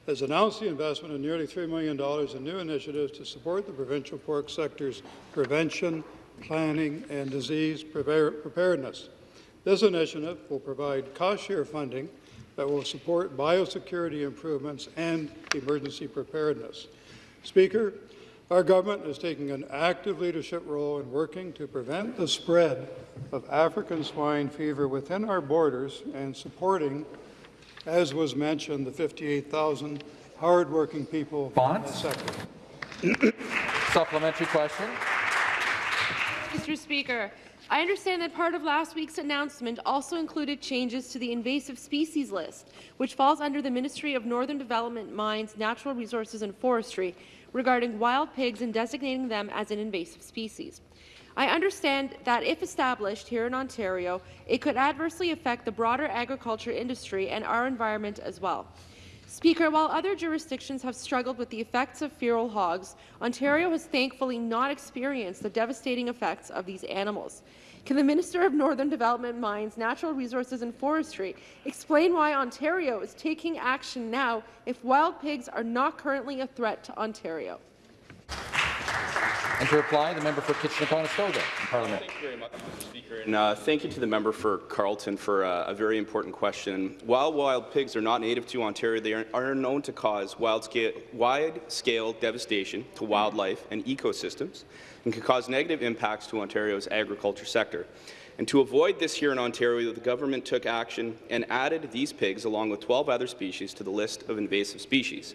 has announced the investment of nearly $3 million in new initiatives to support the provincial pork sector's prevention, planning, and disease preparedness. This initiative will provide cost-share funding that will support biosecurity improvements and emergency preparedness. Speaker, our government is taking an active leadership role in working to prevent the spread of African swine fever within our borders and supporting, as was mentioned, the 58,000 hardworking people in the sector. Supplementary question. Mr. Speaker, I understand that part of last week's announcement also included changes to the invasive species list, which falls under the Ministry of Northern Development, Mines, Natural Resources and Forestry, regarding wild pigs and designating them as an invasive species. I understand that if established here in Ontario, it could adversely affect the broader agriculture industry and our environment as well. Speaker, while other jurisdictions have struggled with the effects of feral hogs, Ontario has thankfully not experienced the devastating effects of these animals. Can the Minister of Northern Development, Mines, Natural Resources and Forestry explain why Ontario is taking action now if wild pigs are not currently a threat to Ontario? And to reply, the member for Kitchener-Conestoga Parliament. Thank you very much, Mr. Speaker. And uh, thank you to the member for Carleton for uh, a very important question. While wild pigs are not native to Ontario, they are, are known to cause wide-scale devastation to wildlife and ecosystems and can cause negative impacts to Ontario's agriculture sector. And to avoid this here in Ontario, the government took action and added these pigs, along with 12 other species, to the list of invasive species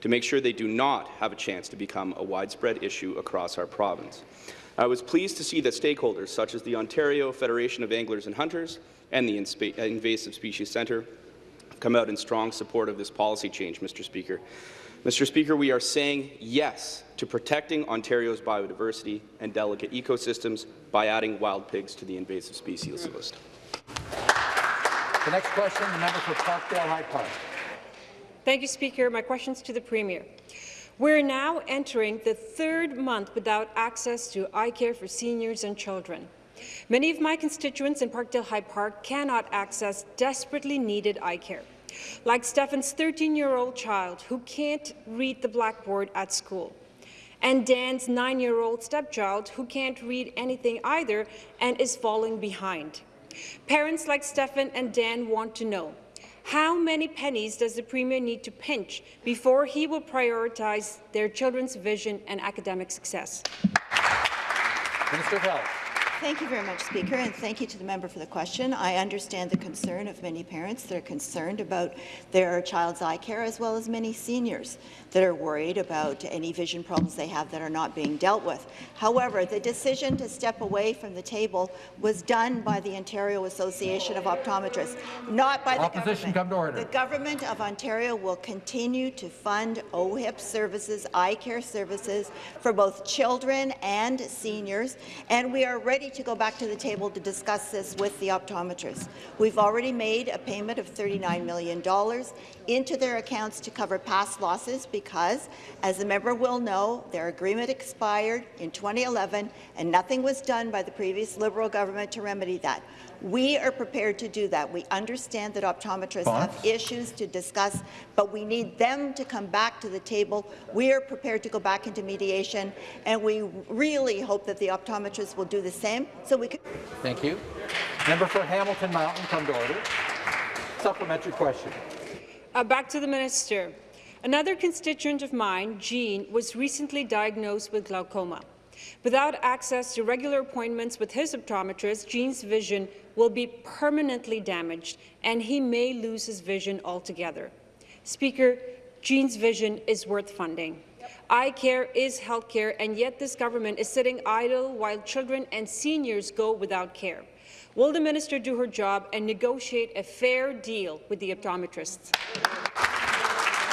to make sure they do not have a chance to become a widespread issue across our province. I was pleased to see that stakeholders such as the Ontario Federation of Anglers and Hunters and the uh, Invasive Species Centre come out in strong support of this policy change, Mr. Speaker. Mr. Speaker, we are saying yes to protecting Ontario's biodiversity and delicate ecosystems by adding wild pigs to the invasive species list. The next question, the member for Parkdale High Park. Thank you, Speaker. My question is to the Premier. We're now entering the third month without access to eye care for seniors and children. Many of my constituents in Parkdale High Park cannot access desperately needed eye care, like Stefan's 13-year-old child who can't read the blackboard at school, and Dan's nine-year-old stepchild who can't read anything either and is falling behind. Parents like Stefan and Dan want to know, how many pennies does the Premier need to pinch before he will prioritize their children's vision and academic success? Minister of Health. Thank you very much, Speaker, and thank you to the member for the question. I understand the concern of many parents that are concerned about their child's eye care, as well as many seniors that are worried about any vision problems they have that are not being dealt with. However, the decision to step away from the table was done by the Ontario Association of Optometrists, not by the Opposition government. come to order. The Government of Ontario will continue to fund OHIP services, eye care services for both children and seniors, and we are ready to go back to the table to discuss this with the optometrists. We've already made a payment of $39 million into their accounts to cover past losses because, as the member will know, their agreement expired in 2011 and nothing was done by the previous Liberal government to remedy that. We are prepared to do that. We understand that optometrists have issues to discuss, but we need them to come back to the table. We are prepared to go back into mediation, and we really hope that the optometrists will do the same so we can. Thank you. Member for Hamilton Mountain, come to order. Supplementary question. Uh, back to the minister. Another constituent of mine, Jean, was recently diagnosed with glaucoma. Without access to regular appointments with his optometrist, Jean's vision will be permanently damaged, and he may lose his vision altogether. Speaker, Jean's vision is worth funding. Eye care is health care, and yet this government is sitting idle while children and seniors go without care. Will the minister do her job and negotiate a fair deal with the optometrists?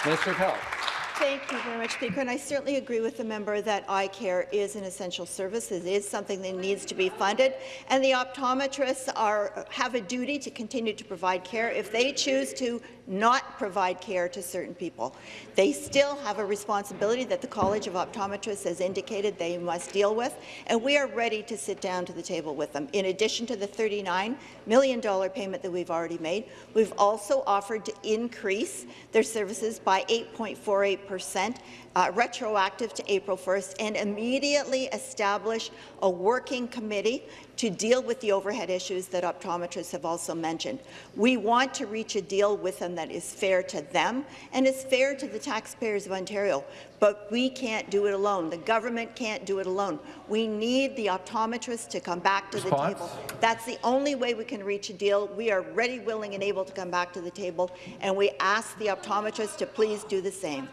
Minister of Health. Thank you very much, Speaker. And I certainly agree with the member that eye care is an essential service. It is something that needs to be funded. And the optometrists are, have a duty to continue to provide care. If they choose to not provide care to certain people, they still have a responsibility that the College of Optometrists has indicated they must deal with. And we are ready to sit down to the table with them. In addition to the $39 million payment that we've already made, we've also offered to increase their services by 8.48 percent uh, retroactive to April 1st and immediately establish a working committee to deal with the overhead issues that optometrists have also mentioned. We want to reach a deal with them that is fair to them and is fair to the taxpayers of Ontario, but we can't do it alone. The government can't do it alone. We need the optometrists to come back to Response? the table. That's the only way we can reach a deal. We are ready, willing and able to come back to the table, and we ask the optometrists to please do the same.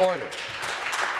Order.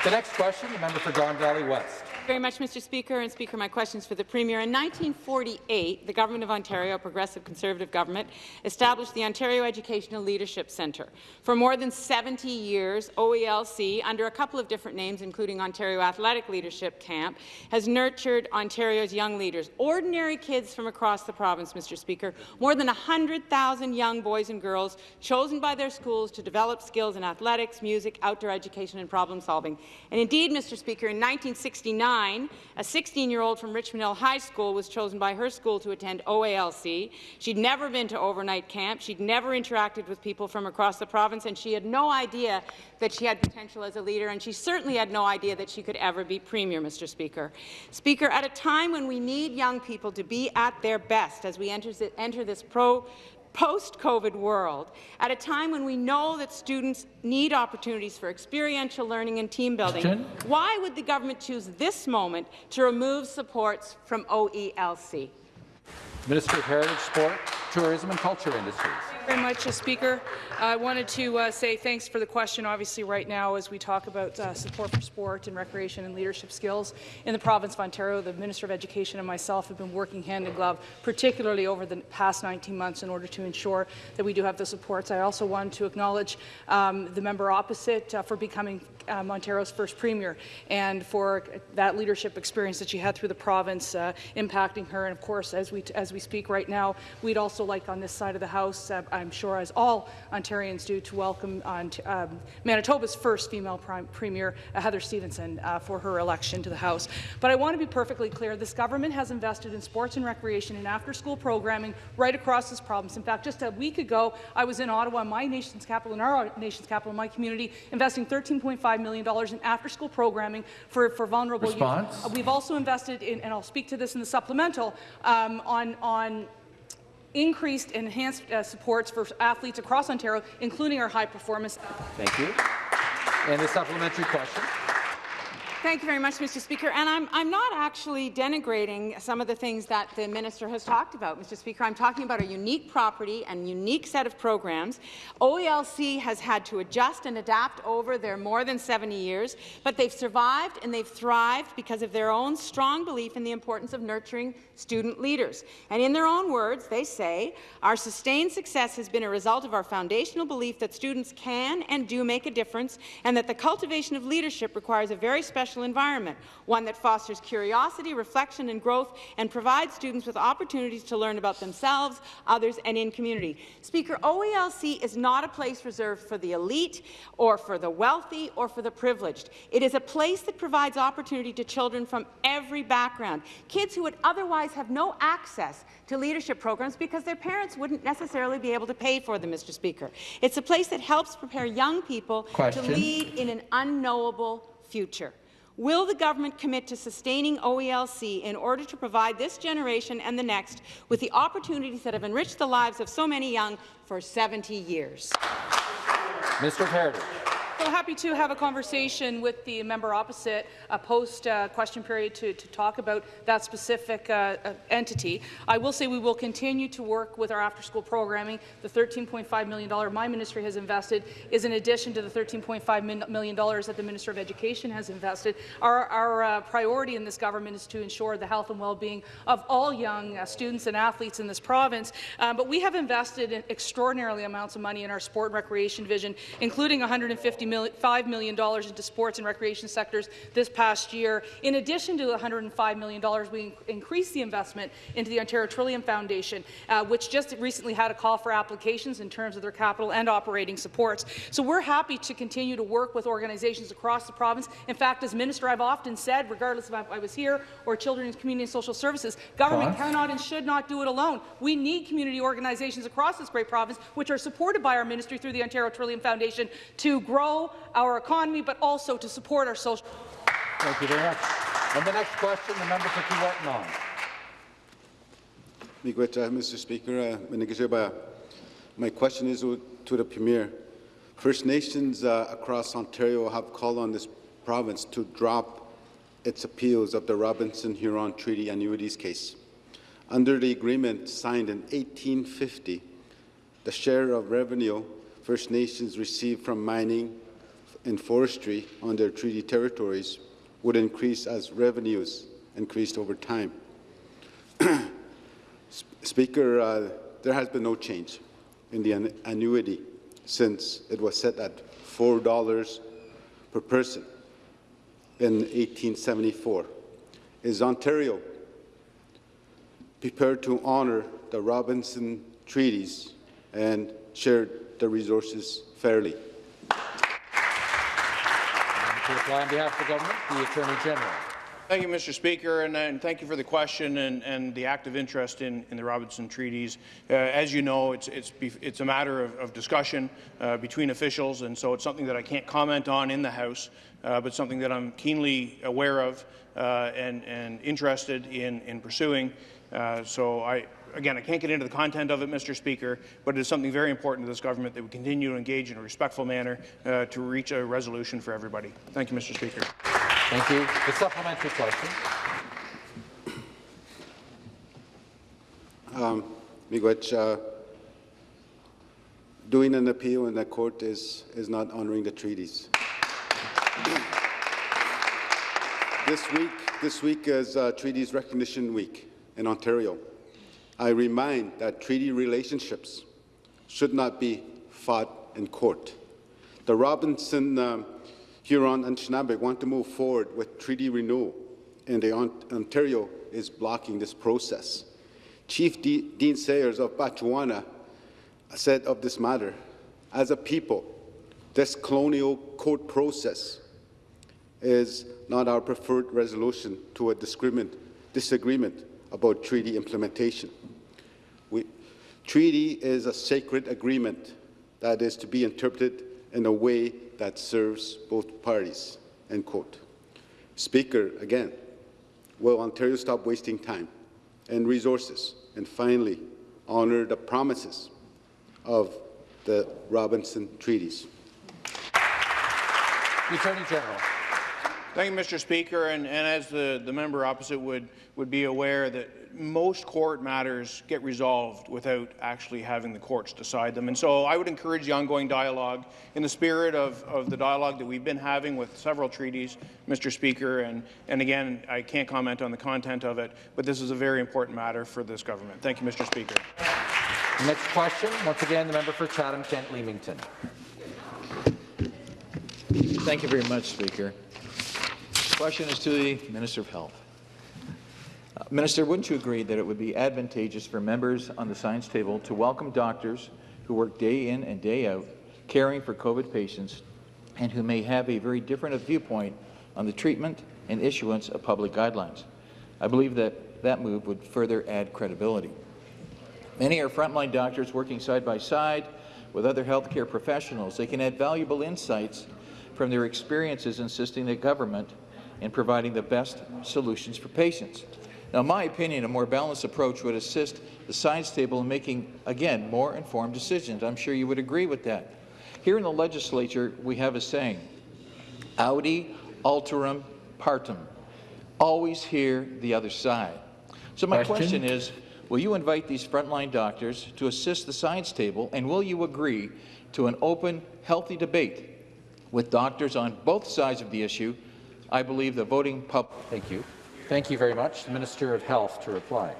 The next question, the member for Don Valley West. Very much, Mr. Speaker. And Speaker, my question is for the Premier. In 1948, the Government of Ontario, a progressive Conservative government, established the Ontario Educational Leadership Centre. For more than 70 years, OELC, under a couple of different names, including Ontario Athletic Leadership Camp, has nurtured Ontario's young leaders, ordinary kids from across the province, Mr. Speaker. More than 100,000 young boys and girls chosen by their schools to develop skills in athletics, music, outdoor education and problem solving. And indeed, Mr. Speaker, in 1969, a 16-year-old from Richmond Hill High School was chosen by her school to attend OALC. She'd never been to overnight camp. She'd never interacted with people from across the province, and she had no idea that she had potential as a leader, and she certainly had no idea that she could ever be Premier, Mr. Speaker. Speaker, at a time when we need young people to be at their best as we enter, enter this pro post-COVID world, at a time when we know that students need opportunities for experiential learning and team building, Question? why would the government choose this moment to remove supports from OELC? Minister of Heritage, Sport, Tourism and Culture Industries. Very much, uh, Speaker. I wanted to uh, say thanks for the question. Obviously, right now, as we talk about uh, support for sport and recreation and leadership skills in the province of Ontario, the Minister of Education and myself have been working hand in glove, particularly over the past 19 months, in order to ensure that we do have the supports. I also want to acknowledge um, the member opposite uh, for becoming um, Ontario's first premier, and for that leadership experience that she had through the province uh, impacting her. And of course, as we as we speak right now, we'd also like on this side of the House, uh, I'm sure as all Ontarians do, to welcome on um, Manitoba's first female premier, uh, Heather Stefanson, uh, for her election to the House. But I want to be perfectly clear: this government has invested in sports and recreation and after-school programming right across this province. In fact, just a week ago, I was in Ottawa, my nation's capital, in our nation's capital, my community, investing $13.5 million in after-school programming for, for vulnerable Response? youth. Uh, we've also invested in, and I'll speak to this in the supplemental, um, on, on increased enhanced uh, supports for athletes across Ontario, including our high performance. Thank you. And the supplementary question. Thank you very much, Mr. Speaker. And I'm, I'm not actually denigrating some of the things that the minister has talked about, Mr. Speaker. I'm talking about a unique property and unique set of programs. OELC has had to adjust and adapt over their more than 70 years, but they've survived and they've thrived because of their own strong belief in the importance of nurturing student leaders. And in their own words, they say, our sustained success has been a result of our foundational belief that students can and do make a difference, and that the cultivation of leadership requires a very special environment, one that fosters curiosity, reflection, and growth, and provides students with opportunities to learn about themselves, others, and in community. Speaker, OELC is not a place reserved for the elite, or for the wealthy, or for the privileged. It is a place that provides opportunity to children from every background, kids who would otherwise have no access to leadership programs because their parents wouldn't necessarily be able to pay for them, Mr. Speaker. It's a place that helps prepare young people Question. to lead in an unknowable future. Will the government commit to sustaining OELC in order to provide this generation and the next with the opportunities that have enriched the lives of so many young for 70 years? Mr. Heritage. So happy to have a conversation with the member opposite a post uh, question period to, to talk about that specific uh, uh, entity. I will say we will continue to work with our after-school programming. The $13.5 million my ministry has invested is in addition to the $13.5 million that the Minister of Education has invested. Our, our uh, priority in this government is to ensure the health and well-being of all young uh, students and athletes in this province. Um, but we have invested in extraordinarily amounts of money in our sport and recreation division, including 150 million, $5 million into sports and recreation sectors this past year. In addition to the $105 million, we increased the investment into the Ontario Trillium Foundation, uh, which just recently had a call for applications in terms of their capital and operating supports. So we're happy to continue to work with organizations across the province. In fact, as Minister, I've often said, regardless of if I was here or Children's Community and Social Services, government cannot and should not do it alone. We need community organizations across this great province, which are supported by our ministry through the Ontario Trillium Foundation, to grow our economy, but also to support our social. Thank you very much. And the next question, the member for Kiiwetinoong. Miigwech, uh, Mr. Speaker, uh, my question is to the Premier. First Nations uh, across Ontario have called on this province to drop its appeals of the Robinson-Huron Treaty Annuities case. Under the agreement signed in 1850, the share of revenue First Nations receive from mining and forestry on their treaty territories would increase as revenues increased over time. Speaker, uh, there has been no change in the an annuity since it was set at $4 per person in 1874. Is Ontario prepared to honour the Robinson treaties and share the resources fairly? To reply on behalf of the government, the Attorney General. Thank you, Mr. Speaker, and, and, thank you for the question and, and the active interest in, in the Robinson treaties. Uh, as you know, it's, it's, it's a matter of, of discussion uh, between officials, and so it's something that I can't comment on in the House, uh, but something that I'm keenly aware of uh, and, and interested in, in pursuing. Uh, so I, again, I can't get into the content of it, Mr. Speaker, but it is something very important to this government that we continue to engage in a respectful manner uh, to reach a resolution for everybody. Thank you, Mr. Speaker. Thank you. The supplementary question. Um, Miigwech, uh, doing an appeal in the court is, is not honoring the treaties. this week, this week is uh, Treaties Recognition Week in Ontario. I remind that treaty relationships should not be fought in court. The Robinson um, Huron and Schnabel want to move forward with treaty renewal, and the Ontario is blocking this process. Chief D Dean Sayers of Batchewana said of this matter, as a people, this colonial court process is not our preferred resolution to a disagreement about treaty implementation. Treaty is a sacred agreement that is to be interpreted in a way that serves both parties, end quote. Speaker, again, will Ontario stop wasting time and resources and finally honour the promises of the Robinson Treaties? The Attorney General. Thank you, Mr. Speaker. And, and as the, the member opposite would, would be aware that most court matters get resolved without actually having the courts decide them. And so I would encourage the ongoing dialogue in the spirit of, of the dialogue that we've been having with several treaties, Mr. Speaker. And, and again, I can't comment on the content of it, but this is a very important matter for this government. Thank you, Mr. Speaker. Next question, once again, the member for Chatham-Kent Leamington. Thank you very much, Speaker. Question is to the Minister of Health. Uh, Minister, wouldn't you agree that it would be advantageous for members on the science table to welcome doctors who work day in and day out caring for COVID patients and who may have a very different viewpoint on the treatment and issuance of public guidelines? I believe that that move would further add credibility. Many are frontline doctors working side by side with other healthcare professionals. They can add valuable insights from their experiences insisting that government in providing the best solutions for patients. Now, in my opinion, a more balanced approach would assist the science table in making, again, more informed decisions. I'm sure you would agree with that. Here in the legislature, we have a saying, Audi alteram partem, always hear the other side. So my question, question is, will you invite these frontline doctors to assist the science table, and will you agree to an open, healthy debate with doctors on both sides of the issue, I believe the voting public. Thank you. Thank you very much. The Minister of Health to reply.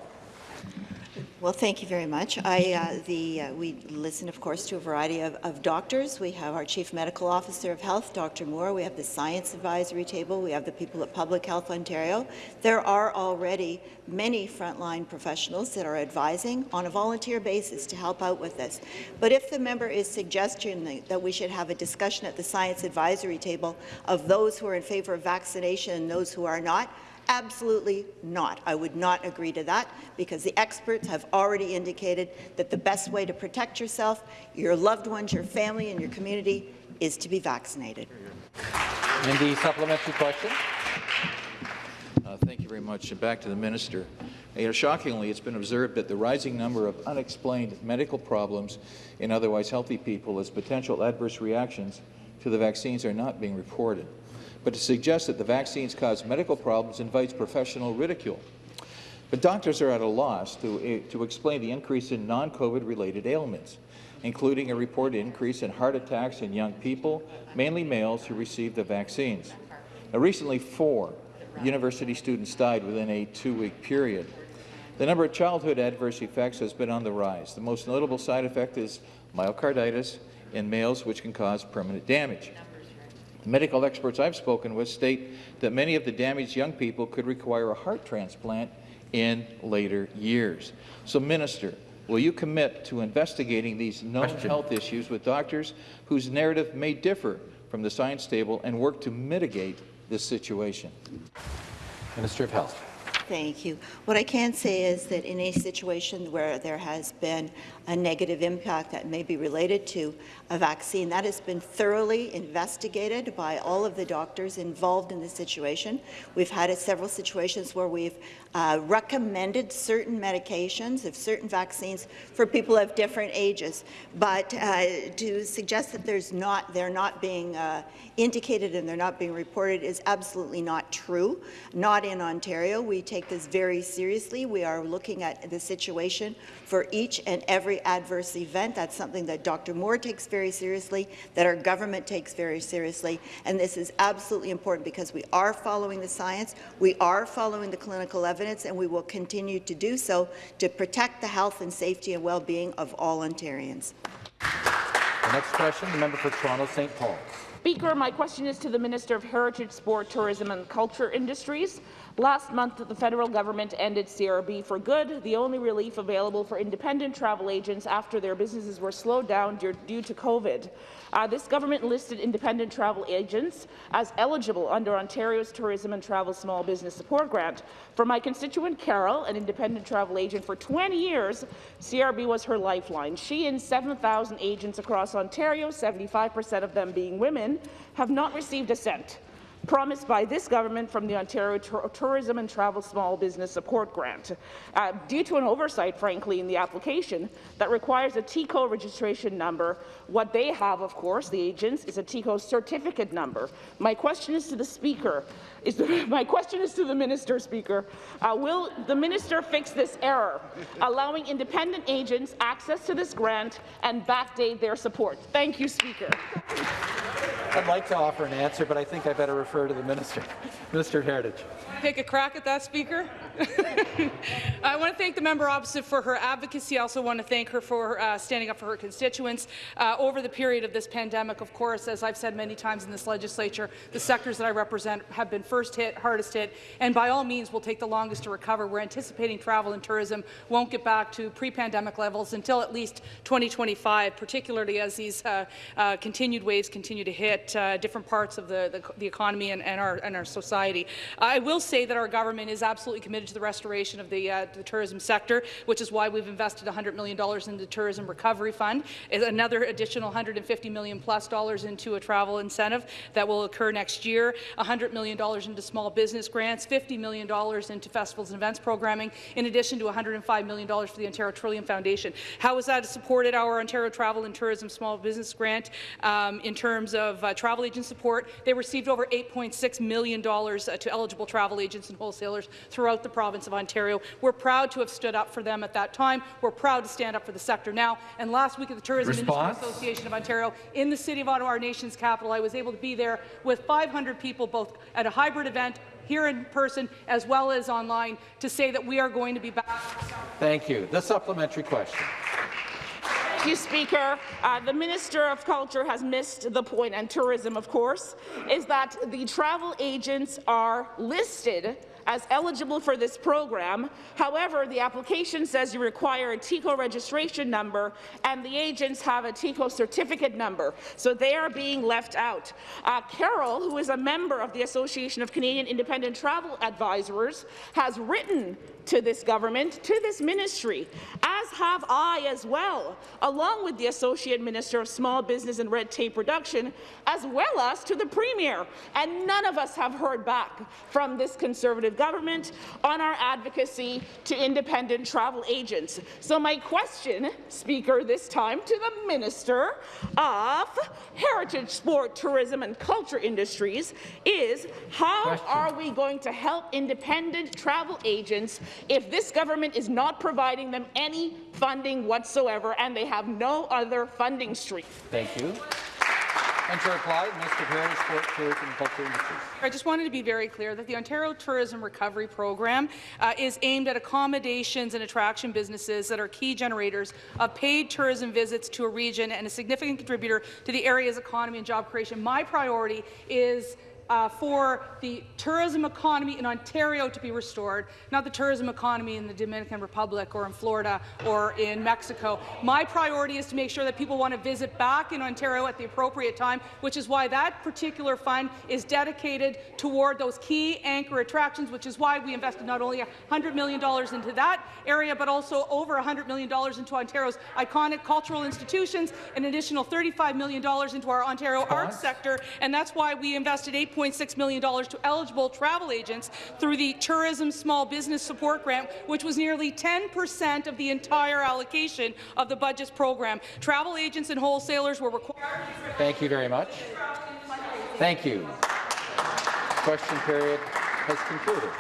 Well, thank you very much. I, uh, the, uh, we listen, of course, to a variety of, of, doctors. We have our Chief Medical Officer of Health, Dr. Moore. We have the Science Advisory Table. We have the people at Public Health Ontario. There are already many frontline professionals that are advising on a volunteer basis to help out with this. But if the member is suggesting that we should have a discussion at the Science Advisory Table of those who are in favour of vaccination and those who are not, Absolutely not. I would not agree to that because the experts have already indicated that the best way to protect yourself, your loved ones, your family and your community is to be vaccinated. And the supplementary question. Uh, thank you very much. And back to the minister. You know, shockingly, it's been observed that the rising number of unexplained medical problems in otherwise healthy people as potential adverse reactions to the vaccines are not being reported but to suggest that the vaccines cause medical problems invites professional ridicule. But doctors are at a loss to, eh, to explain the increase in non-COVID related ailments, including a reported increase in heart attacks in young people, mainly males who received the vaccines. Now, recently, four university students died within a two-week period. The number of childhood adverse effects has been on the rise. The most notable side effect is myocarditis in males, which can cause permanent damage. Medical experts I've spoken with state that many of the damaged young people could require a heart transplant in later years. So, Minister, will you commit to investigating these known Question. health issues with doctors whose narrative may differ from the science table and work to mitigate this situation? Minister of Health. Thank you. What I can say is that in a situation where there has been a negative impact that may be related to a vaccine, that has been thoroughly investigated by all of the doctors involved in the situation. We've had several situations where we've uh, recommended certain medications of certain vaccines for people of different ages, but uh, to suggest that there's not, they're not being uh, indicated and they're not being reported is absolutely not true. Not in Ontario. We take this very seriously. We are looking at the situation for each and every adverse event. That's something that Dr. Moore takes very seriously, that our government takes very seriously, and this is absolutely important because we are following the science, we are following the clinical evidence, and we will continue to do so to protect the health and safety and well-being of all Ontarians. The next question, the member for Toronto St. Paul's. Speaker, my question is to the Minister of Heritage, Sport, Tourism and Culture Industries. Last month, the federal government ended CRB for good, the only relief available for independent travel agents after their businesses were slowed down due to COVID. Uh, this government listed independent travel agents as eligible under Ontario's Tourism and Travel Small Business Support Grant. For my constituent Carol, an independent travel agent for 20 years, CRB was her lifeline. She and 7,000 agents across Ontario, 75% of them being women, have not received a cent promised by this government from the Ontario Tourism and Travel Small Business Support Grant. Uh, due to an oversight, frankly, in the application that requires a TICO registration number, what they have, of course, the agents, is a TICO certificate number. My question is to the Speaker. Is the, my question is to the Minister, Speaker. Uh, will the Minister fix this error, allowing independent agents access to this grant and backdate their support? Thank you, Speaker. I'd like to offer an answer, but I think I better refer to the Minister. Minister of Heritage. Take a crack at that, Speaker. I want to thank the member opposite for her advocacy. I also want to thank her for uh, standing up for her constituents. Uh, over the period of this pandemic, of course, as I've said many times in this legislature, the sectors that I represent have been first hit, hardest hit, and by all means will take the longest to recover. We're anticipating travel and tourism won't get back to pre-pandemic levels until at least 2025, particularly as these uh, uh, continued waves continue to hit uh, different parts of the, the, the economy and, and, our, and our society. I will say that our government is absolutely committed to the restoration of the, uh, the tourism sector, which is why we've invested $100 million in the Tourism Recovery Fund, another additional 150 million plus dollars into a travel incentive that will occur next year, $100 million into small business grants, $50 million into festivals and events programming, in addition to $105 million for the Ontario Trillium Foundation. How has that supported our Ontario Travel and Tourism Small Business Grant um, in terms of uh, travel agent support? They received over $8.6 million uh, to eligible travel agents and wholesalers throughout the province of Ontario. We're proud to have stood up for them at that time. We're proud to stand up for the sector now. And last week at the Tourism Response? Industry Association of Ontario in the City of Ottawa, our nation's capital, I was able to be there with 500 people, both at a hybrid event here in person as well as online, to say that we are going to be back. Thank you. The supplementary question. Thank you, Speaker. Uh, the Minister of Culture has missed the point, and tourism, of course, is that the travel agents are listed as eligible for this program. However, the application says you require a TICO registration number, and the agents have a TICO certificate number, so they are being left out. Uh, Carol, who is a member of the Association of Canadian Independent Travel Advisors, has written to this government, to this ministry, have I as well, along with the Associate Minister of Small Business and Red Tape Reduction, as well as to the Premier. And none of us have heard back from this Conservative government on our advocacy to independent travel agents. So my question, Speaker, this time to the Minister of Heritage, Sport, Tourism and Culture Industries is how question. are we going to help independent travel agents if this government is not providing them any funding whatsoever and they have no other funding stream. Thank you. And to reply, Mr. Perry, Sport, Tourism and Culture Industries. I just wanted to be very clear that the Ontario Tourism Recovery Program uh, is aimed at accommodations and attraction businesses that are key generators of paid tourism visits to a region and a significant contributor to the area's economy and job creation. My priority is uh, for the tourism economy in Ontario to be restored, not the tourism economy in the Dominican Republic or in Florida or in Mexico. My priority is to make sure that people want to visit back in Ontario at the appropriate time, which is why that particular fund is dedicated toward those key anchor attractions, which is why we invested not only $100 million into that area, but also over $100 million into Ontario's iconic cultural institutions, an additional $35 million into our Ontario arts sector, and that's why we invested 8 $8.6 million to eligible travel agents through the Tourism Small Business Support Grant, which was nearly 10 percent of the entire allocation of the budget's program. Travel agents and wholesalers were required Thank you very much. Thank you. Question period has concluded.